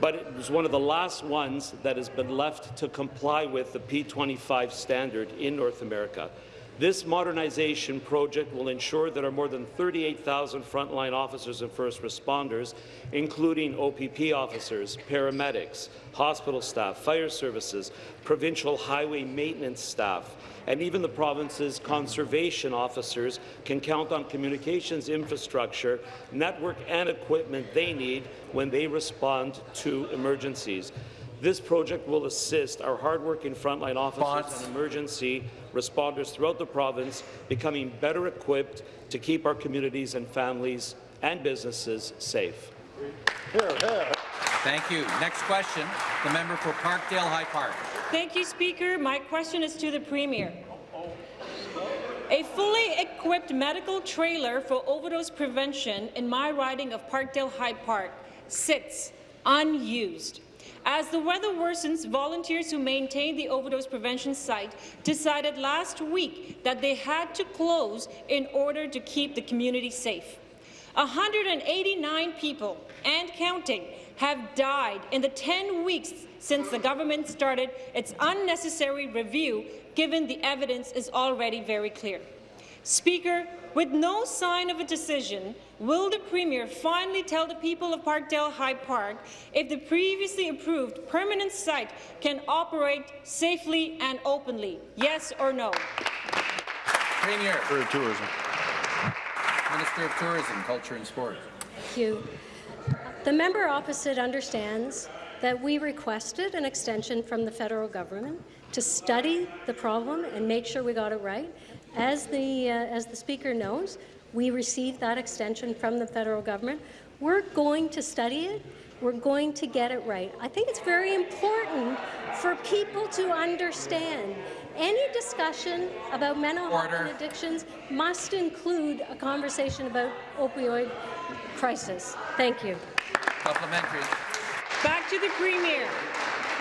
but it was one of the last ones that has been left to comply with the P25 standard in North America. This modernization project will ensure that our more than 38,000 frontline officers and first responders, including OPP officers, paramedics, hospital staff, fire services, provincial highway maintenance staff, and even the province's conservation officers can count on communications infrastructure, network and equipment they need when they respond to emergencies. This project will assist our hardworking frontline officers and emergency responders throughout the province becoming better equipped to keep our communities and families and businesses safe. Thank you. Next question, the member for Parkdale High Park. Thank you, Speaker. My question is to the Premier. A fully equipped medical trailer for overdose prevention in my riding of Parkdale High Park sits unused. As the weather worsens, volunteers who maintain the overdose prevention site decided last week that they had to close in order to keep the community safe. 189 people and counting have died in the 10 weeks since the government started its unnecessary review, given the evidence is already very clear. Speaker, with no sign of a decision, will the Premier finally tell the people of Parkdale High Park if the previously approved permanent site can operate safely and openly? Yes or no? Premier. For Tourism. Minister of Tourism, Culture and Sport. Thank you. The member opposite understands that we requested an extension from the federal government to study the problem and make sure we got it right. As the, uh, as the Speaker knows, we received that extension from the federal government. We're going to study it. We're going to get it right. I think it's very important for people to understand any discussion about mental health and addictions must include a conversation about opioid crisis. Thank you. Supplementary. Back to the Premier.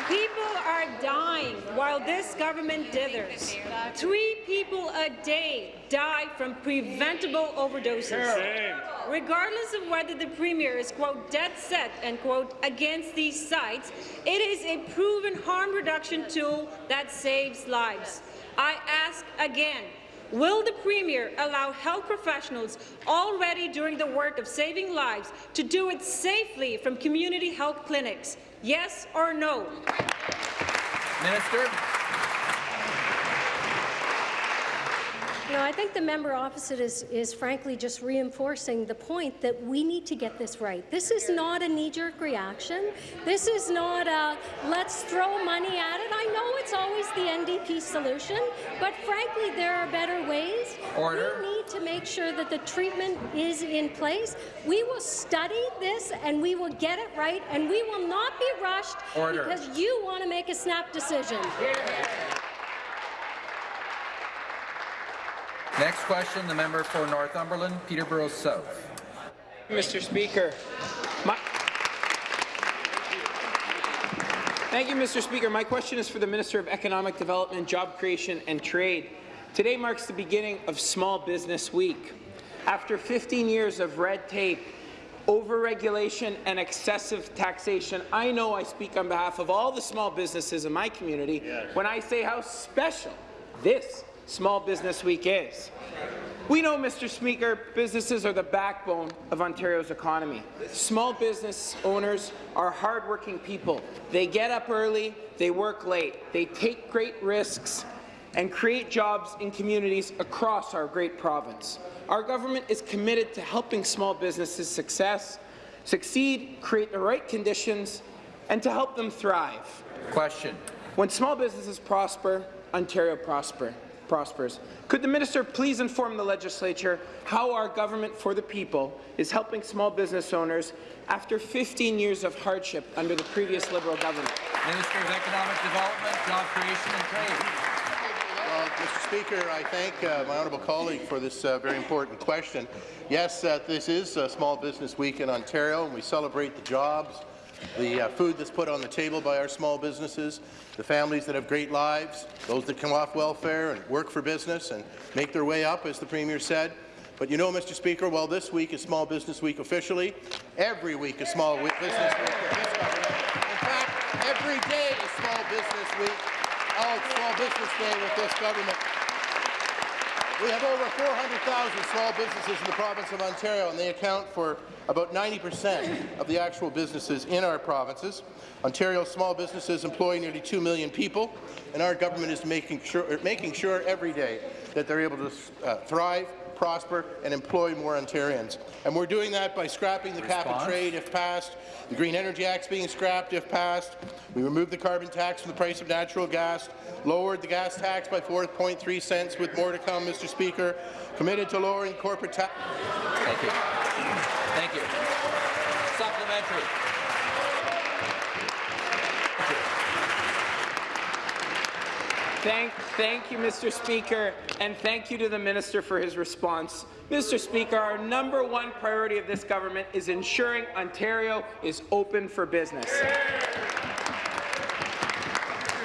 People are dying while this government dithers. Three people a day die from preventable overdoses. Regardless of whether the Premier is, quote, dead set, and quote, against these sites, it is a proven harm reduction tool that saves lives. I ask again, Will the Premier allow health professionals already doing the work of saving lives to do it safely from community health clinics? Yes or no? Minister. No, I think the member opposite is, is frankly just reinforcing the point that we need to get this right. This is not a knee-jerk reaction. This is not a let's throw money at it. I know it's always the NDP solution, but frankly, there are better ways. Order. We need to make sure that the treatment is in place. We will study this and we will get it right, and we will not be rushed Order. because you want to make a snap decision. Next question, the member for Northumberland, Peterborough South. Mr. Speaker. My Thank you, Mr. Speaker. My question is for the Minister of Economic Development, Job Creation and Trade. Today marks the beginning of Small Business Week. After 15 years of red tape, overregulation and excessive taxation, I know I speak on behalf of all the small businesses in my community when I say how special this Small Business Week is. We know, Mr. Speaker, businesses are the backbone of Ontario's economy. Small business owners are hardworking people. They get up early, they work late, they take great risks, and create jobs in communities across our great province. Our government is committed to helping small businesses success, succeed, create the right conditions, and to help them thrive. Question. When small businesses prosper, Ontario prosper prospers. Could the minister please inform the legislature how our government for the people is helping small business owners after 15 years of hardship under the previous Liberal government? Minister of Economic Development, Job Creation and Trade. Well, Mr. Speaker, I thank uh, my honourable colleague for this uh, very important question. Yes, uh, this is a Small Business Week in Ontario, and we celebrate the jobs, the uh, food that's put on the table by our small businesses, the families that have great lives, those that come off welfare and work for business and make their way up, as the Premier said. But you know, Mr. Speaker, while this week is Small Business Week officially, every week is Small Business Week. In fact, every day is Small Business Week, all Small Business Day with this government. We have over 400,000 small businesses in the province of Ontario, and they account for about 90% of the actual businesses in our provinces. Ontario's small businesses employ nearly 2 million people, and our government is making sure, making sure every day that they're able to uh, thrive, prosper, and employ more Ontarians. And we're doing that by scrapping the cap and trade if passed, the Green Energy Act's being scrapped if passed, we removed the carbon tax from the price of natural gas, lowered the gas tax by 4.3 cents, with more to come, Mr. Speaker, committed to lowering corporate tax. Thank you. Thank you. Supplementary. Thank, thank you, Mr. Speaker, and thank you to the minister for his response. Mr. Speaker, our number one priority of this government is ensuring Ontario is open for business.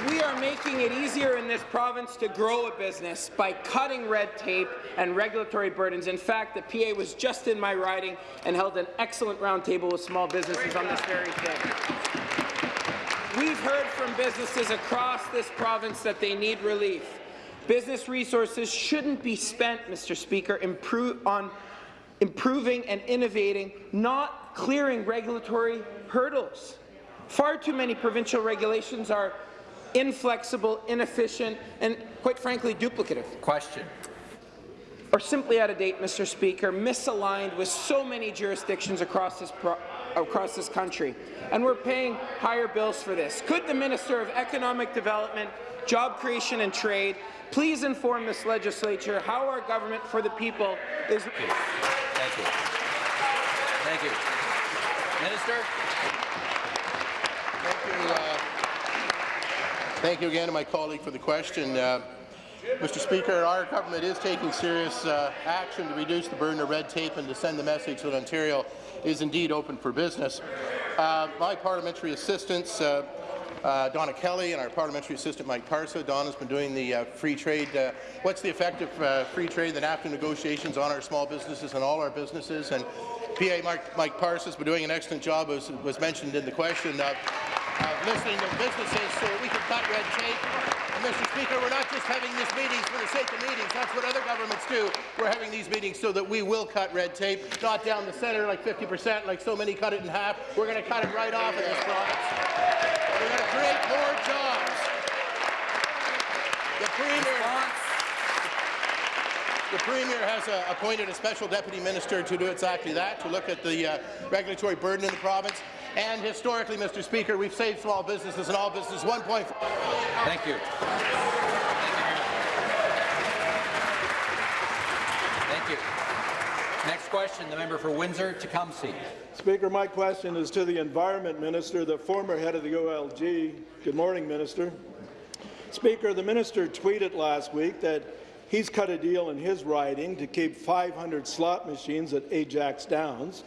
We are making it easier in this province to grow a business by cutting red tape and regulatory burdens. In fact, the PA was just in my riding and held an excellent roundtable with small businesses on this very thing. We've heard from businesses across this province that they need relief. Business resources shouldn't be spent, Mr. Speaker, improve on improving and innovating, not clearing regulatory hurdles. Far too many provincial regulations are inflexible, inefficient, and quite frankly, duplicative. Question. Or simply out of date, Mr. Speaker, misaligned with so many jurisdictions across this across this country, and we're paying higher bills for this. Could the Minister of Economic Development, Job Creation and Trade please inform this legislature how our government for the people is— Thank you. Thank you. Minister? Thank you, uh, thank you again to my colleague for the question. Uh, Mr. Speaker, our government is taking serious uh, action to reduce the burden of red tape and to send the message that Ontario is indeed open for business. Uh, my parliamentary assistants, uh, uh, Donna Skelly and our parliamentary assistant Mike Parsa. Donna's been doing the uh, free trade. Uh, what's the effect of uh, free trade, the NAFTA negotiations on our small businesses and all our businesses? And PA Mike, Mike Parsa has been doing an excellent job, as was mentioned in the question, of listening to businesses so we can cut red tape Mr. Speaker, we're not just having these meetings for the sake of meetings. That's what other governments do. We're having these meetings so that we will cut red tape, not down the centre like 50 percent, like so many cut it in half. We're going to cut it right off in this province. We're going to create more jobs. The Premier, the Premier has uh, appointed a special deputy minister to do exactly that, to look at the uh, regulatory burden in the province. And historically, Mr. Speaker, we've saved small businesses and all businesses 1.5. Thank you. Thank you. Next question, the member for Windsor-Tecumseh. Speaker, my question is to the Environment Minister, the former head of the OLG. Good morning, Minister. Speaker, the minister tweeted last week that he's cut a deal in his riding to keep 500 slot machines at Ajax Downs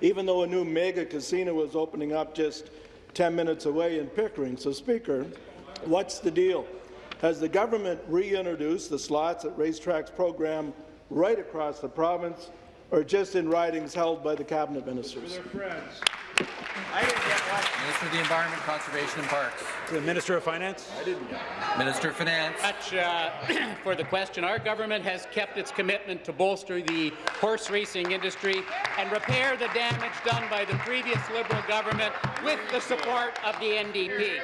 even though a new mega casino was opening up just 10 minutes away in Pickering. So, Speaker, what's the deal? Has the government reintroduced the slots at racetracks program right across the province, or just in ridings held by the cabinet ministers? I didn't get one. Minister of the Environment, Conservation and Parks. The Minister of Finance. I didn't get Minister of Finance. Much uh, [clears throat] for the question. Our government has kept its commitment to bolster the horse racing industry and repair the damage done by the previous Liberal government with the support of the NDP.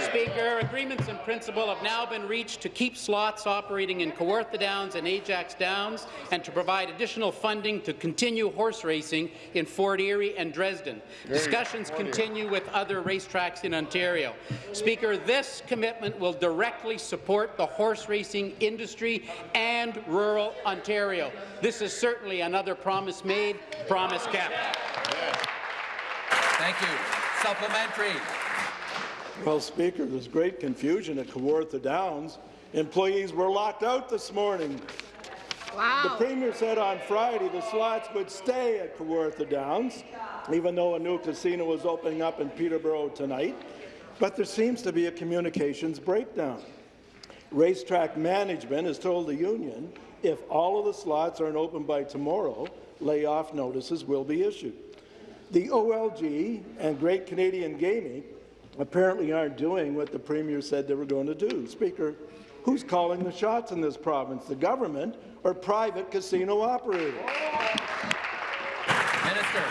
Speaker, agreements in principle have now been reached to keep slots operating in Kawartha Downs and Ajax Downs and to provide additional funding to continue horse racing in Fort Erie and Dresden. Discussions continue with other racetracks in Ontario. Speaker, this commitment will directly support the horse racing industry and rural Ontario. This is certainly another promise made, promise kept. Thank you. Supplementary. Well, Speaker, there's great confusion at Kawartha Downs. Employees were locked out this morning. Wow. The Premier said on Friday the slots would stay at Kawartha Downs, even though a new casino was opening up in Peterborough tonight. But there seems to be a communications breakdown. Racetrack management has told the union if all of the slots aren't open by tomorrow, layoff notices will be issued. The OLG and Great Canadian Gaming apparently aren't doing what the Premier said they were going to do. Speaker, Who's calling the shots in this province, the government or private casino operators? Minister.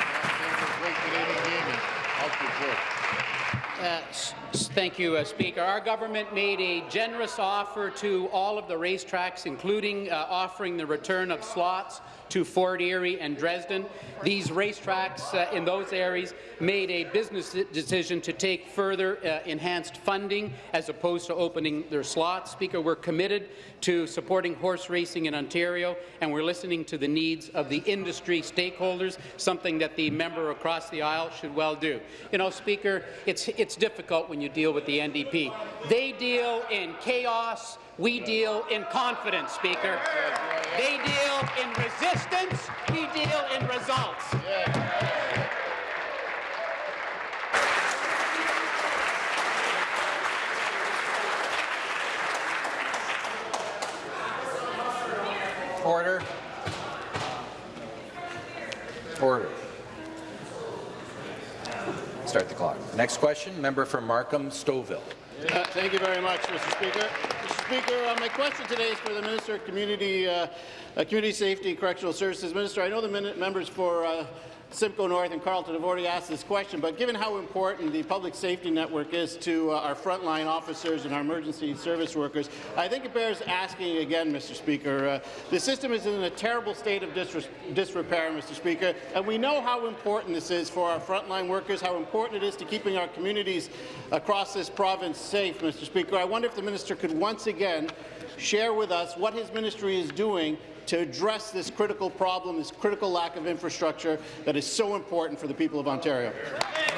Uh, s- s- Thank you, uh, Speaker. Our government made a generous offer to all of the racetracks, including uh, offering the return of slots to Fort Erie and Dresden. These racetracks uh, in those areas made a business decision to take further uh, enhanced funding as opposed to opening their slots. Speaker, we're committed to supporting horse racing in Ontario, and we're listening to the needs of the industry stakeholders, something that the member across the aisle should well do. You know, Speaker, it's, it's difficult when you deal with the NDP. They deal in chaos, we deal in confidence, Speaker. They deal in resistance, we deal in results. Order. Order. Start the clock. Next question, member for Markham Stouffville. Uh, thank you very much, Mr. Speaker. Speaker, uh, my question today is for the Minister of Community, uh, uh, Community Safety and Correctional Services. Minister, I know the members for uh, Simcoe North and Carleton have already asked this question, but given how important the public safety network is to uh, our frontline officers and our emergency service workers, I think it bears asking again, Mr. Speaker. Uh, the system is in a terrible state of disrepair, Mr. Speaker, and we know how important this is for our frontline workers, how important it is to keeping our communities across this province safe, Mr. Speaker. I wonder if the minister could once again share with us what his ministry is doing to address this critical problem, this critical lack of infrastructure that is so important for the people of Ontario.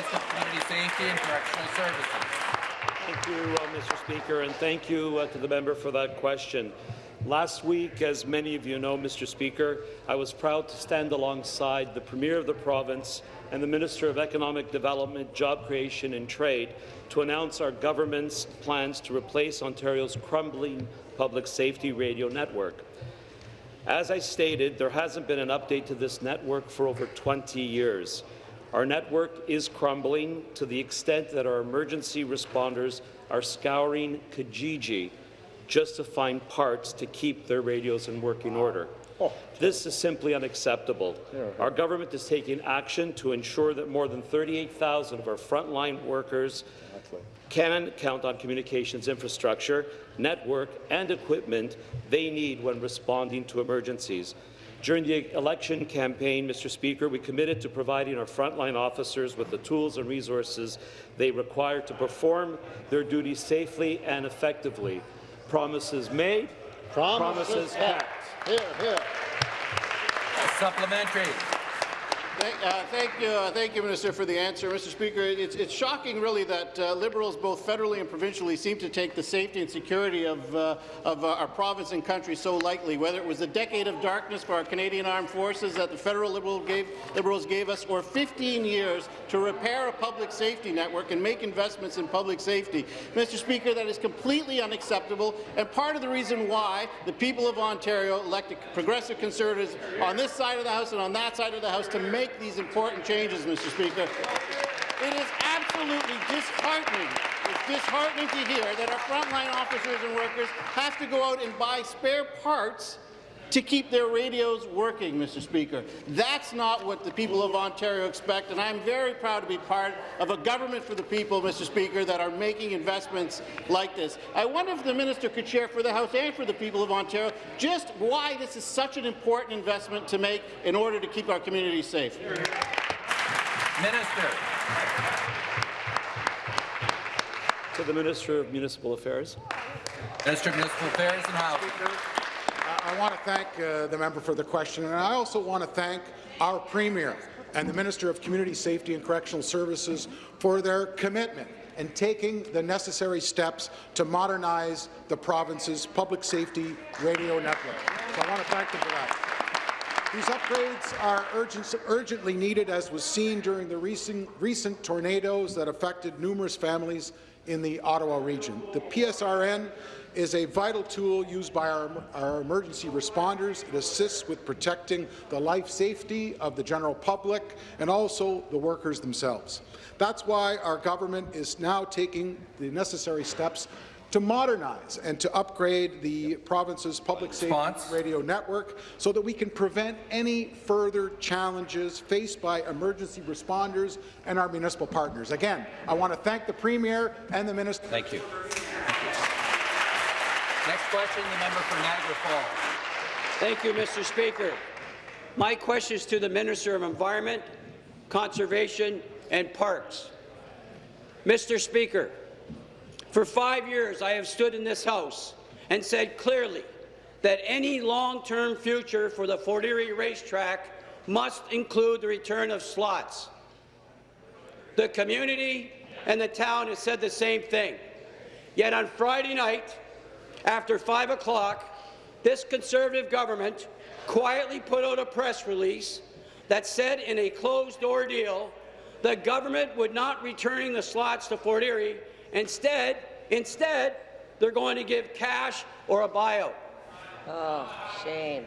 Community Safety and Correctional Services. Thank you, uh, Mr. Speaker, and thank you uh, to the member for that question. Last week, as many of you know, Mr. Speaker, I was proud to stand alongside the Premier of the province and the Minister of Economic Development, Job Creation and Trade to announce our government's plans to replace Ontario's crumbling public safety radio network. As I stated, there hasn't been an update to this network for over 20 years. Our network is crumbling to the extent that our emergency responders are scouring Kijiji just to find parts to keep their radios in working order. This is simply unacceptable. Our government is taking action to ensure that more than 38,000 of our frontline workers can count on communications infrastructure, network, and equipment they need when responding to emergencies. During the election campaign, Mr. Speaker, we committed to providing our frontline officers with the tools and resources they require to perform their duties safely and effectively. Promises made, promises, kept. Here. Supplementary. Thank, uh, thank you, uh, thank you, Minister, for the answer. Mr. Speaker, it's, it's shocking, really, that uh, Liberals, both federally and provincially, seem to take the safety and security of, uh, of uh, our province and country so lightly. Whether it was a decade of darkness for our Canadian Armed Forces that the federal Liberal gave, Liberals gave us, or 15 years to repair a public safety network and make investments in public safety. Mr. Speaker, that is completely unacceptable, and part of the reason why the people of Ontario elected progressive conservatives on this side of the House and on that side of the House to make these important changes, Mr. Speaker. It is absolutely disheartening. It's disheartening to hear that our frontline officers and workers have to go out and buy spare parts to keep their radios working, Mr. Speaker. That's not what the people of Ontario expect, and I'm very proud to be part of a government for the people, Mr. Speaker, that are making investments like this. I wonder if the minister could share for the House and for the people of Ontario just why this is such an important investment to make in order to keep our communities safe. Minister. To the Minister of Municipal Affairs. Minister of Municipal Affairs and Housing. I want to thank uh, the member for the question, and I also want to thank our Premier and the Minister of Community Safety and Correctional Services for their commitment in taking the necessary steps to modernize the province's public safety radio network. So I want to thank them for that. These upgrades are urgent, urgently needed, as was seen during the recent, recent tornadoes that affected numerous families in the Ottawa region. The PSRN is a vital tool used by our, our, emergency responders. It assists with protecting the life safety of the general public and also the workers themselves. That's why our government is now taking the necessary steps to modernize and to upgrade the province's public safety radio network so that we can prevent any further challenges faced by emergency responders and our municipal partners. Again, I want to thank the Premier and the Minister. Thank you. Next question, the member for Niagara Falls. Thank you, Mr. Speaker. My question is to the Minister of Environment, Conservation and Parks. Mr. Speaker, for five years I have stood in this House and said clearly that any long-term future for the Fort Erie racetrack must include the return of slots. The community and the town has said the same thing. Yet on Friday night, after 5 o'clock, this Conservative government quietly put out a press release that said in a closed-door deal the government would not returning the slots to Fort Erie. Instead, instead, they're going to give cash or a buyout. Oh, shame.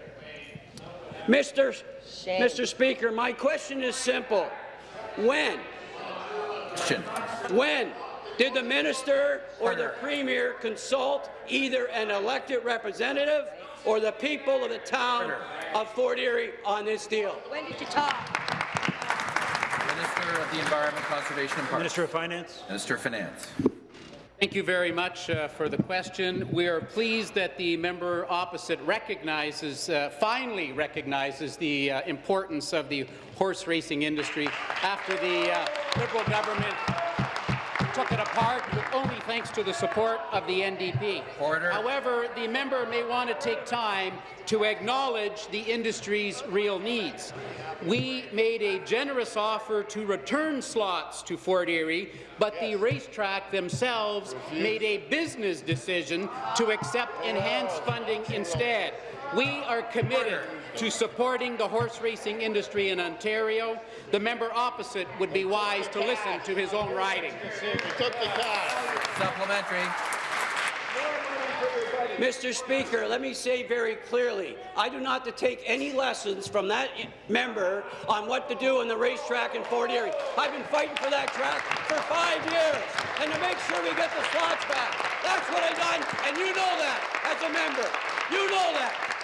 Mr. Shame. Mr. Speaker, my question is simple. When? Question. When did the minister or the premier consult either an elected representative or the people of the town of Fort Erie on this deal? When did you talk? Minister of the Environment, Conservation and Parks. Minister of Finance. Minister of Finance. Thank you very much uh, for the question. We are pleased that the member opposite recognizes, uh, finally recognizes the uh, importance of the horse racing industry after the uh, Liberal government took it apart with only thanks to the support of the NDP. Order. However, the member may want to take time to acknowledge the industry's real needs. We made a generous offer to return slots to Fort Erie, but the racetrack themselves made a business decision to accept enhanced funding instead. We are committed to supporting the horse racing industry in Ontario. The member opposite would be wise to listen to his own riding. Supplementary. Mr. Speaker, let me say very clearly, I do not to take any lessons from that member on what to do on the racetrack in Fort Erie. I've been fighting for that track for five years, and to make sure we get the slots back. That's what I've done, and you know that as a member. You know that.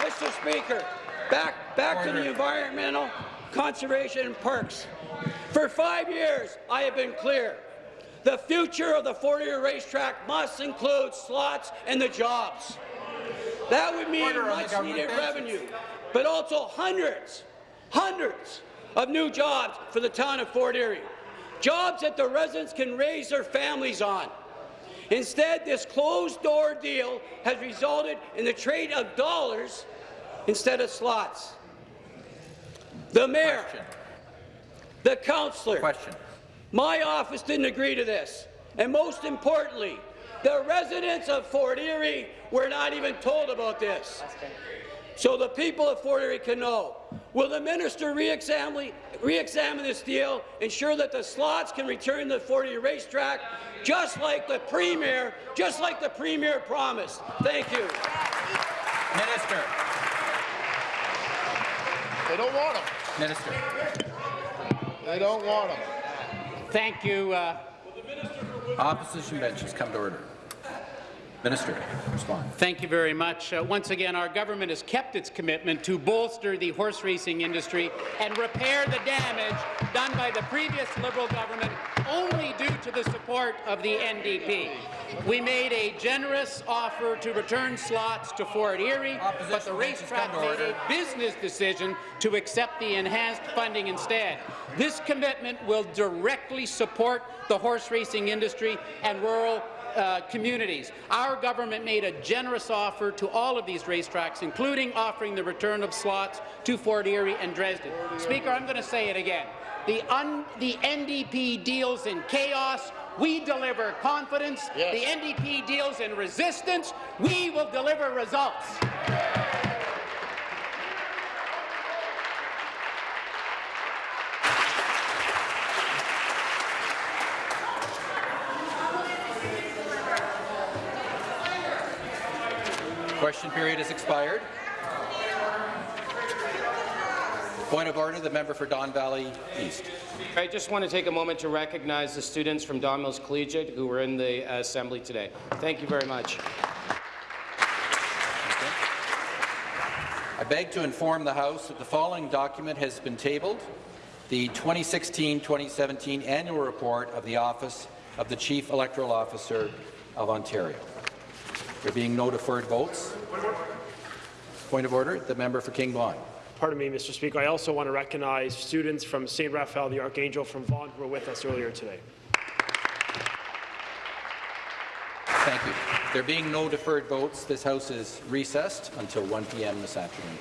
Mr. Speaker, back, back to the environmental conservation and parks. For five years, I have been clear. The future of the Fort Erie racetrack must include slots and the jobs. That would mean much-needed revenue, but also hundreds, hundreds of new jobs for the town of Fort Erie. Jobs that the residents can raise their families on. Instead, this closed-door deal has resulted in the trade of dollars instead of slots. The mayor, the councillor, Question. my office didn't agree to this. And most importantly, the residents of Fort Erie were not even told about this. So the people of Fort Erie can know. Will the minister re-examine re this deal, ensure that the slots can return to the Fort Erie racetrack, just like the premier, just like the premier promised? Thank you. Minister. They don't want them. Minister. They don't want them. Thank you. Uh, Opposition benches come to order. Minister, respond. Thank you very much. Uh, once again, our government has kept its commitment to bolster the horse racing industry and repair the damage done by the previous Liberal government only due to the support of the NDP. We made a generous offer to return slots to Fort Erie, but the racetrack made a business decision to accept the enhanced funding instead. This commitment will directly support the horse racing industry and rural uh, communities. Our government made a generous offer to all of these racetracks, including offering the return of slots to Fort Erie and Dresden. Speaker, I'm going to say it again. The, the NDP deals in chaos. We deliver confidence. Yes. The NDP deals in resistance. We will deliver results. Question period has expired. Point of order, the member for Don Valley East. I just want to take a moment to recognize the students from Don Mills Collegiate who were in the assembly today. Thank you very much. I beg to inform the House that the following document has been tabled, the 2016-2017 annual report of the Office of the Chief Electoral Officer of Ontario. There being no deferred votes. Point of order, the member for King Vaughan. Pardon me, Mr. Speaker. I also want to recognize students from St. Raphael the Archangel from Vaughan who were with us earlier today. Thank you. There being no deferred votes, this House is recessed until 1 p.m. this afternoon.